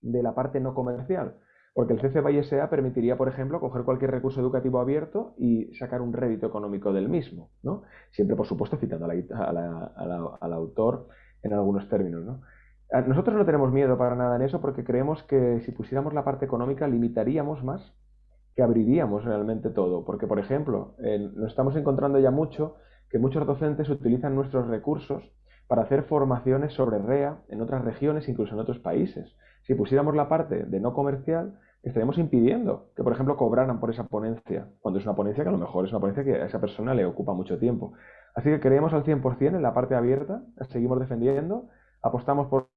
Speaker 8: de la parte no comercial. Porque el CC by SA permitiría, por ejemplo, coger cualquier recurso educativo abierto y sacar un rédito económico del mismo, ¿no? Siempre, por supuesto, citando al autor en algunos términos, ¿no? Nosotros no tenemos miedo para nada en eso porque creemos que si pusiéramos la parte económica limitaríamos más que abriríamos realmente todo. Porque, por ejemplo, nos estamos encontrando ya mucho que muchos docentes utilizan nuestros recursos para hacer formaciones sobre REA en otras regiones, incluso en otros países. Si pusiéramos la parte de no comercial, estaríamos impidiendo que, por ejemplo, cobraran por esa ponencia, cuando es una ponencia que a lo mejor es una ponencia que a esa persona le ocupa mucho tiempo. Así que creemos al 100% en la parte abierta, seguimos defendiendo, apostamos por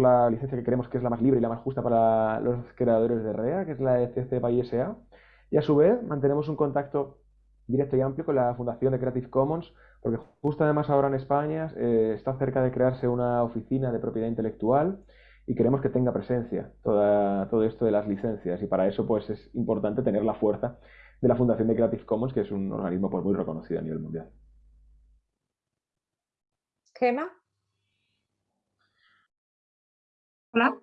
Speaker 8: la licencia que creemos que es la más libre y la más justa para los creadores de REA, que es la ECC by SA. Y a su vez mantenemos un contacto directo y amplio con la Fundación de Creative Commons, porque justo además ahora en España eh, está cerca de crearse una oficina de propiedad intelectual y queremos que tenga presencia toda, todo esto de las licencias y para eso pues es importante tener la fuerza de la Fundación de Creative Commons, que es un organismo pues, muy reconocido a nivel mundial.
Speaker 1: Gema.
Speaker 7: Hola.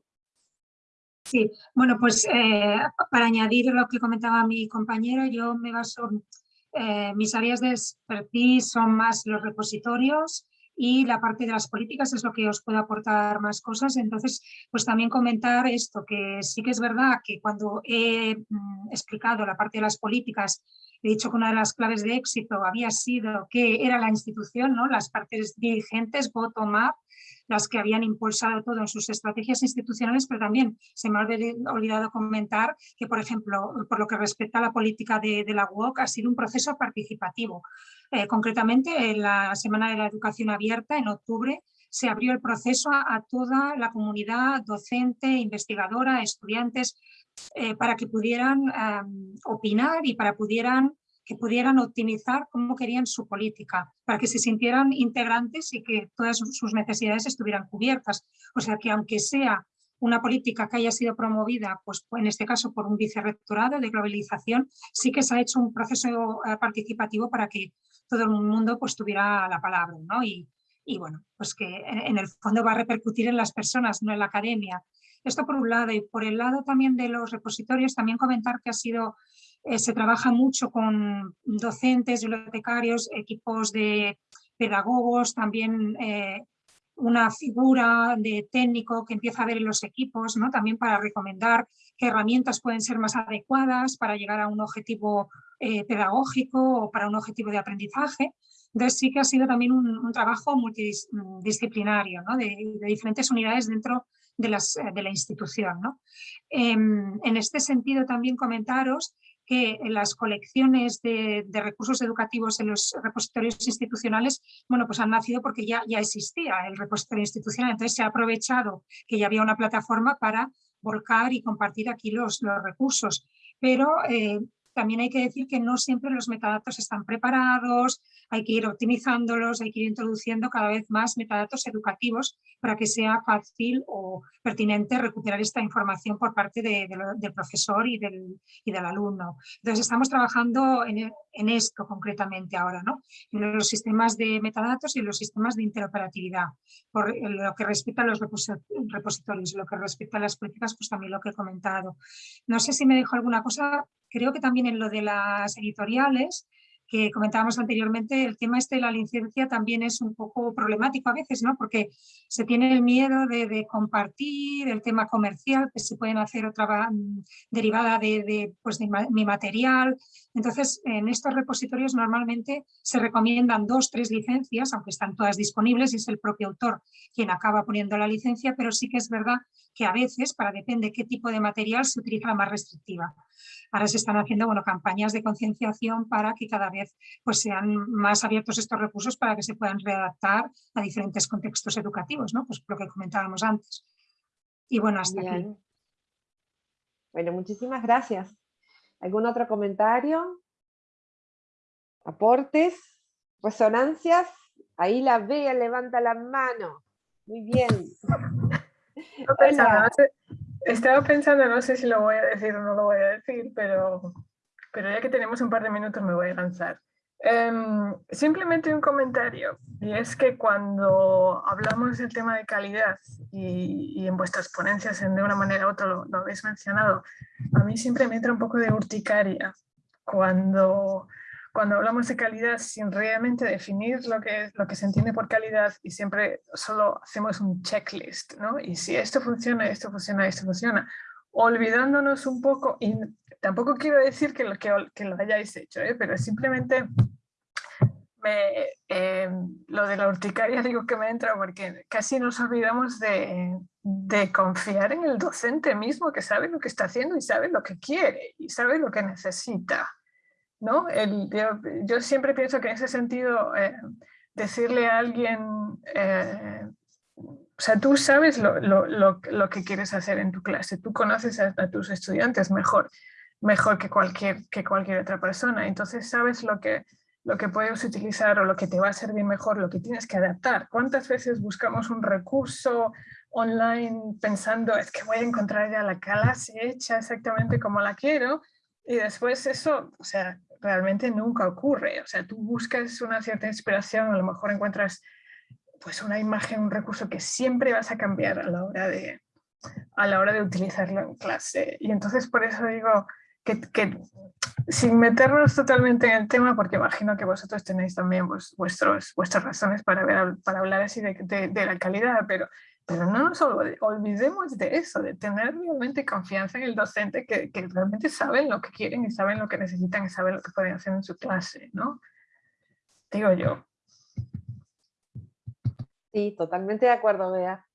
Speaker 7: Sí, bueno, pues eh, para añadir lo que comentaba mi compañero, yo me baso, eh, mis áreas de expertise son más los repositorios y la parte de las políticas es lo que os puede aportar más cosas. Entonces, pues también comentar esto, que sí que es verdad que cuando he mm, explicado la parte de las políticas, he dicho que una de las claves de éxito había sido que era la institución, ¿no? las partes dirigentes, bottom-up, las que habían impulsado todo en sus estrategias institucionales, pero también se me ha olvidado comentar que, por ejemplo, por lo que respecta a la política de, la UOC, ha sido un proceso participativo. Eh, concretamente, en la Semana de la Educación Abierta, en octubre, se abrió el proceso a, toda la comunidad docente, investigadora, estudiantes, eh, para que pudieran opinar y para pudieran que pudieran optimizar cómo querían su política, para que se sintieran integrantes y que todas sus necesidades estuvieran cubiertas. O sea que aunque sea una política que haya sido promovida, pues en este caso por un vicerrectorado de globalización, sí que se ha hecho un proceso eh, participativo para que todo el mundo pues tuviera la palabra, ¿no? Y, y bueno, pues que en el fondo va a repercutir en las personas, no en la academia. Esto por un lado, y por el lado también de los repositorios, también comentar que ha sido eh, se trabaja mucho con docentes, bibliotecarios, equipos de pedagogos, también eh, una figura de técnico que empieza a ver en los equipos, ¿no? también para recomendar qué herramientas pueden ser más adecuadas para llegar a un objetivo eh, pedagógico o para un objetivo de aprendizaje. Entonces sí que ha sido también un, trabajo multidisciplinario de, diferentes unidades dentro de, las, de la institución. ¿no? Em, en este sentido también comentaros que las colecciones de, recursos educativos en los repositorios institucionales, bueno, pues han nacido porque ya, ya existía el repositorio institucional, entonces se ha aprovechado que ya había una plataforma para volcar y compartir aquí los, los recursos. Pero eh, también hay que decir que no siempre los metadatos están preparados, hay que ir optimizándolos, hay que ir introduciendo cada vez más metadatos educativos para que sea fácil o pertinente recuperar esta información por parte del profesor y del, y del, alumno. Entonces estamos trabajando en, en, esto concretamente ahora, ¿no? en los sistemas de metadatos y en los sistemas de interoperatividad. Por lo que respecta a los repositorios, lo que respecta a las políticas, pues también lo que he comentado. No sé si me dejo alguna cosa, creo que también en lo de las editoriales, que comentábamos anteriormente, el tema este de la licencia también es un poco problemático a veces, ¿no? Porque se tiene el miedo de, compartir el tema comercial, que se pueden hacer otra mm, derivada de, pues de mi material. Entonces, en estos repositorios normalmente se recomiendan dos, tres licencias, aunque están todas disponibles y es el propio autor quien acaba poniendo la licencia, pero sí que es verdad que a veces, para depende qué tipo de material, se utiliza la más restrictiva. Ahora se están haciendo bueno, campañas de concienciación para que cada vez pues, sean más abiertos estos recursos para que se puedan readaptar a diferentes contextos educativos, ¿no? pues lo que comentábamos antes. Y bueno, hasta aquí.
Speaker 1: Bueno, muchísimas gracias. ¿Algún otro comentario? ¿Aportes? ¿Resonancias? Ahí la vea, levanta la mano. Muy bien.
Speaker 9: Estaba pensando, no sé si lo voy a decir o no lo voy a decir, pero, pero ya que tenemos un par de minutos me voy a lanzar. Em, simplemente un comentario, y es que cuando hablamos del tema de calidad y, en vuestras ponencias en de una manera u otra lo, lo, habéis mencionado, a mí siempre me entra un poco de urticaria cuando cuando hablamos de calidad sin realmente definir lo que, lo que se entiende por calidad y siempre solo hacemos un checklist, ¿no? Y si esto funciona, esto funciona, esto funciona, olvidándonos un poco, y tampoco quiero decir que lo, que, lo hayáis hecho, ¿eh? pero simplemente me, eh, lo de la urticaria digo que me entra porque casi nos olvidamos de, confiar en el docente mismo que sabe lo que está haciendo y sabe lo que quiere y sabe lo que necesita. ¿no? Yo, siempre pienso que en ese sentido eh, decirle a alguien, eh, o sea, tú sabes lo, que quieres hacer en tu clase, tú conoces a, tus estudiantes mejor, mejor que cualquier, que cualquier otra persona, entonces sabes lo que, lo que puedes utilizar o lo que te va a servir mejor, lo que tienes que adaptar. ¿Cuántas veces buscamos un recurso online pensando es que voy a encontrar ya la clase hecha exactamente como la quiero y después eso, o sea, realmente nunca ocurre. O sea, tú buscas una cierta inspiración, a lo mejor encuentras pues una imagen, un recurso que siempre vas a cambiar a la hora de, a la hora de utilizarlo en clase. Y entonces por eso digo que, sin meternos totalmente en el tema, porque imagino que vosotros tenéis también vuestros, vuestras razones para, ver, para hablar así de, de, de la calidad, pero pero no nos olvidemos de eso, de tener realmente confianza en el docente que, que, realmente saben lo que quieren y saben lo que necesitan y saben lo que pueden hacer en su clase, ¿no? Digo yo.
Speaker 1: Sí, totalmente de acuerdo, Bea.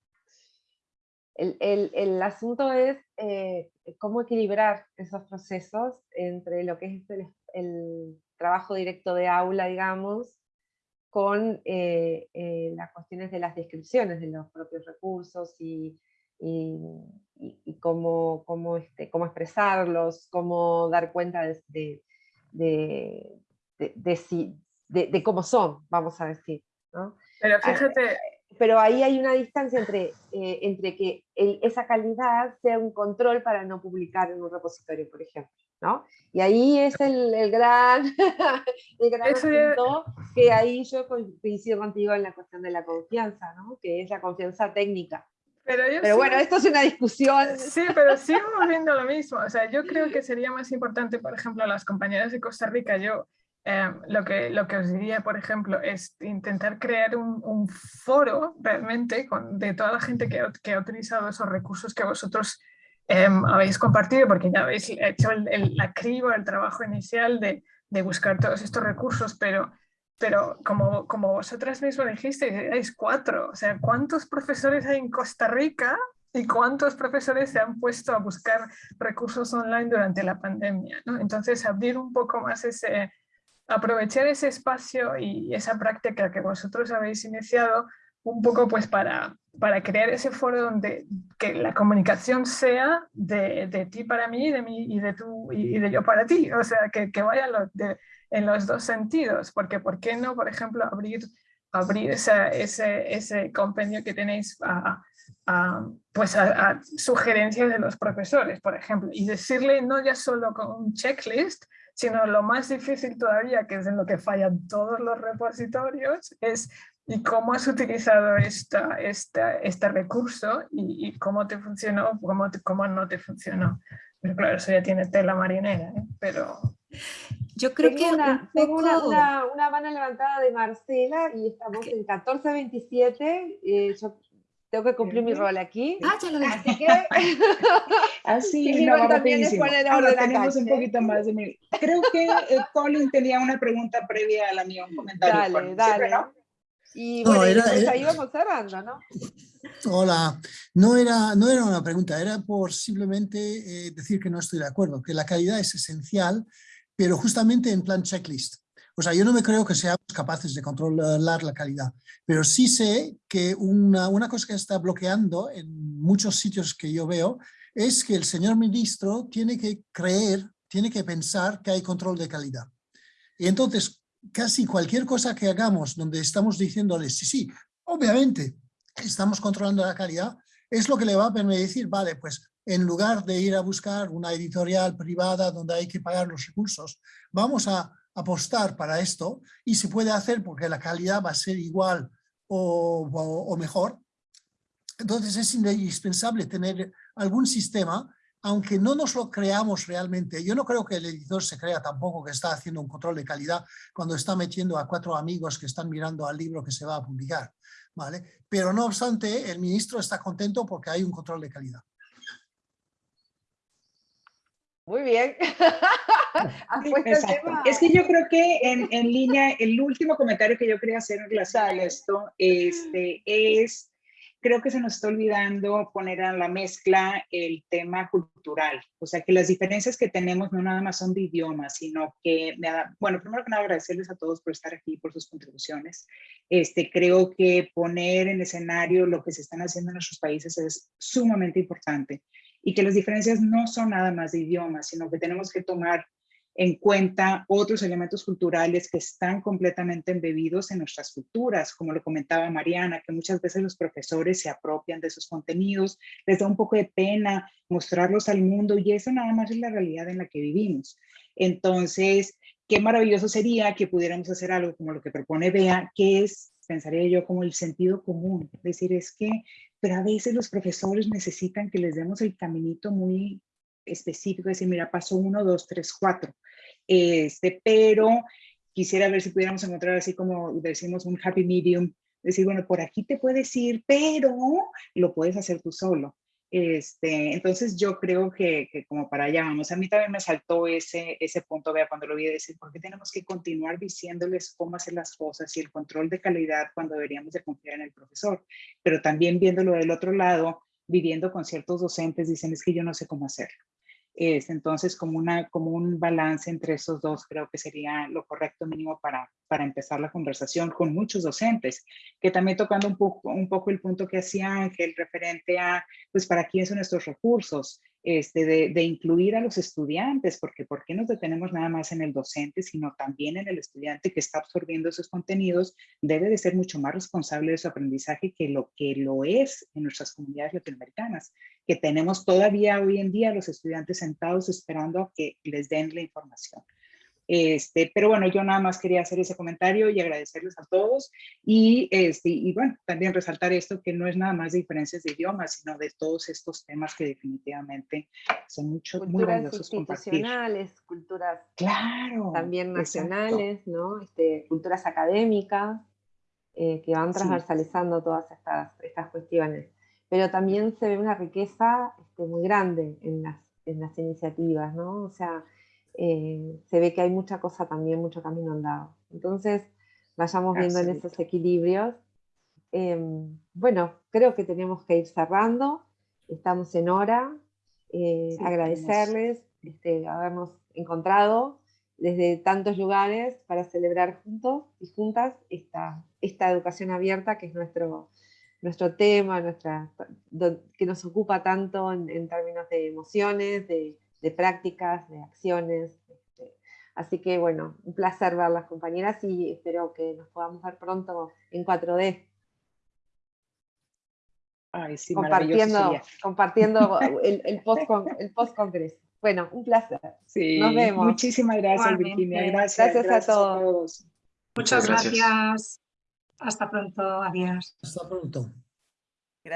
Speaker 1: El, el, el asunto es eh, cómo equilibrar esos procesos entre lo que es el, el trabajo directo de aula, digamos, con eh, eh, las cuestiones de las descripciones de los propios recursos y, y, y cómo, cómo, este, cómo, expresarlos, cómo dar cuenta de, de, de, de, cómo son, vamos a decir. ¿no?
Speaker 9: Pero ah, fíjate...
Speaker 1: Pero ahí hay una distancia entre, eh, entre que el, esa calidad sea un control para no publicar en un repositorio, por ejemplo. ¿no? Y ahí es el, el gran, el gran asunto que ahí yo coincido contigo en la cuestión de la confianza, ¿no? que es la confianza técnica.
Speaker 9: Pero,
Speaker 1: pero bueno, esto es una discusión.
Speaker 9: Sí, pero sigo viendo lo mismo. O sea, yo creo que sería más importante, por ejemplo, a las compañeras de Costa Rica, yo eh, lo, que, lo que os diría, por ejemplo, es intentar crear un, un foro realmente con, de toda la gente que, que, ha utilizado esos recursos que vosotros eh, habéis compartido, porque ya habéis hecho el, el, la criba, el trabajo inicial de, de buscar todos estos recursos, pero pero como, como vosotras mismas dijisteis, erais cuatro. O sea, ¿cuántos profesores hay en Costa Rica y cuántos profesores se han puesto a buscar recursos online durante la pandemia? ¿no? Entonces, abrir un poco más ese, aprovechar ese espacio y esa práctica que vosotros habéis iniciado un poco pues para, para crear ese foro donde que la comunicación sea de, de ti para mí, de mí y de tú y de yo para ti, o sea, que, que vaya lo de, en los dos sentidos, porque ¿por qué no, por ejemplo, abrir, abrir ese, ese compendio que tenéis a, a pues a, sugerencias de los profesores, por ejemplo, y decirle no ya solo con un checklist, sino lo más difícil todavía, que es en lo que fallan todos los repositorios, es y cómo has utilizado esta, esta, este recurso y, y, cómo te funcionó, cómo, cómo no te funcionó. Pero claro, eso ya tiene tela marinera, ¿eh? pero...
Speaker 1: Yo creo tengo que una, tengo una, una, una, mano levantada de Marcela y estamos okay. en 1427. Eh, yo tengo que cumplir mi rol aquí.
Speaker 4: Ah, ya lo.
Speaker 1: Así que.
Speaker 10: Así, y no, también es poner ah, tenemos un poquito más de mi... Creo que eh, Colin tenía una pregunta previa a la mía, un comentario.
Speaker 1: Dale,
Speaker 10: Colin,
Speaker 1: dale. ¿no? Y bueno, no, era, pues ahí vamos cerrando, ¿no?
Speaker 11: Hola, no era, no era una pregunta, era por simplemente eh, decir que no estoy de acuerdo, que la calidad es esencial pero justamente en plan checklist. O sea, yo no me creo que seamos capaces de controlar la calidad, pero sí sé que una, una cosa que está bloqueando en muchos sitios que yo veo es que el señor ministro tiene que creer, tiene que pensar que hay control de calidad. Y entonces, casi cualquier cosa que hagamos donde estamos diciéndoles, sí, sí, obviamente estamos controlando la calidad, es lo que le va a permitir vale, pues en lugar de ir a buscar una editorial privada donde hay que pagar los recursos, vamos a apostar para esto y se puede hacer porque la calidad va a ser igual o, mejor. Entonces es indispensable tener algún sistema, aunque no nos lo creamos realmente. Yo no creo que el editor se crea tampoco que está haciendo un control de calidad cuando está metiendo a cuatro amigos que están mirando al libro que se va a publicar. ¿vale? Pero no obstante, el ministro está contento porque hay un control de calidad.
Speaker 1: Muy bien.
Speaker 10: es que yo creo que en, en, línea, el último comentario que yo quería hacer en relación a esto este, es, creo que se nos está olvidando poner a la mezcla el tema cultural. O sea, que las diferencias que tenemos no nada más son de idioma, sino que, bueno, primero que nada agradecerles a todos por estar aquí, por sus contribuciones. Este, creo que poner en escenario lo que se están haciendo en nuestros países es sumamente importante y que las diferencias no son nada más de idioma, sino que tenemos que tomar en cuenta otros elementos culturales que están completamente embebidos en nuestras culturas, como lo comentaba Mariana, que muchas veces los profesores se apropian de esos contenidos, les da un poco de pena mostrarlos al mundo y eso nada más es la realidad en la que vivimos. Entonces, qué maravilloso sería que pudiéramos hacer algo como lo que propone Bea, que es, pensaría yo, como el sentido común. Decir, es que pero a veces los profesores necesitan que les demos el caminito muy específico, decir, mira, paso uno, dos, tres, cuatro. Este, pero quisiera ver si pudiéramos encontrar así como decimos un happy medium, decir, bueno, por aquí te puedes ir, pero lo puedes hacer tú solo. Este, entonces yo creo que, como para allá vamos, a mí también me saltó ese, ese punto, vea, cuando lo vi decir, ¿por qué tenemos que continuar diciéndoles cómo hacer las cosas y el control de calidad cuando deberíamos de confiar en el profesor? Pero también viéndolo del otro lado, viviendo con ciertos docentes, dicen, es que yo no sé cómo hacerlo. Es, entonces, como, una, como un balance entre esos dos creo que sería lo correcto mínimo para, para empezar la conversación con muchos docentes, que también tocando un poco, un poco el punto que hacía Ángel referente a, pues, para quién son nuestros recursos, este, de, de, incluir a los estudiantes, porque ¿por qué nos detenemos nada más en el docente, sino también en el estudiante que está absorbiendo esos contenidos? Debe de ser mucho más responsable de su aprendizaje que lo que lo es en nuestras comunidades latinoamericanas, que tenemos todavía hoy en día los estudiantes sentados esperando a que les den la información. Este, pero bueno, yo nada más quería hacer ese comentario y agradecerles a todos y, este, y bueno, también resaltar esto que no es nada más de diferencias de idiomas, sino de todos estos temas que definitivamente son mucho,
Speaker 1: culturas
Speaker 10: muy valiosos
Speaker 1: institucionales,
Speaker 10: compartir.
Speaker 1: culturas
Speaker 10: claro,
Speaker 1: también nacionales, ¿no? Este, culturas académicas eh, que van transversalizando sí. todas estas, estas cuestiones. Pero también se ve una riqueza este, muy grande en las, en las iniciativas, ¿no? O sea, eh, se ve que hay mucha cosa también, mucho camino andado. Entonces, vayamos viendo en esos equilibrios. Eh, bueno, creo que tenemos que ir cerrando, estamos en hora, eh, sí, agradecerles este, habernos encontrado desde tantos lugares para celebrar juntos y juntas esta, esta educación abierta que es nuestro, nuestro tema, nuestra, que nos ocupa tanto en, en términos de emociones, de, de prácticas, de acciones. Este, así que bueno, un placer ver las compañeras y espero que nos podamos ver pronto en 4D.
Speaker 10: Ay, sí,
Speaker 1: compartiendo compartiendo el, el post-congreso. Post bueno, un placer.
Speaker 10: Sí,
Speaker 1: Nos vemos.
Speaker 10: Muchísimas gracias, Virginia. Gracias,
Speaker 1: gracias, gracias a, todos. a, todos.
Speaker 7: Muchas gracias. gracias. Hasta pronto. Adiós.
Speaker 11: Hasta pronto.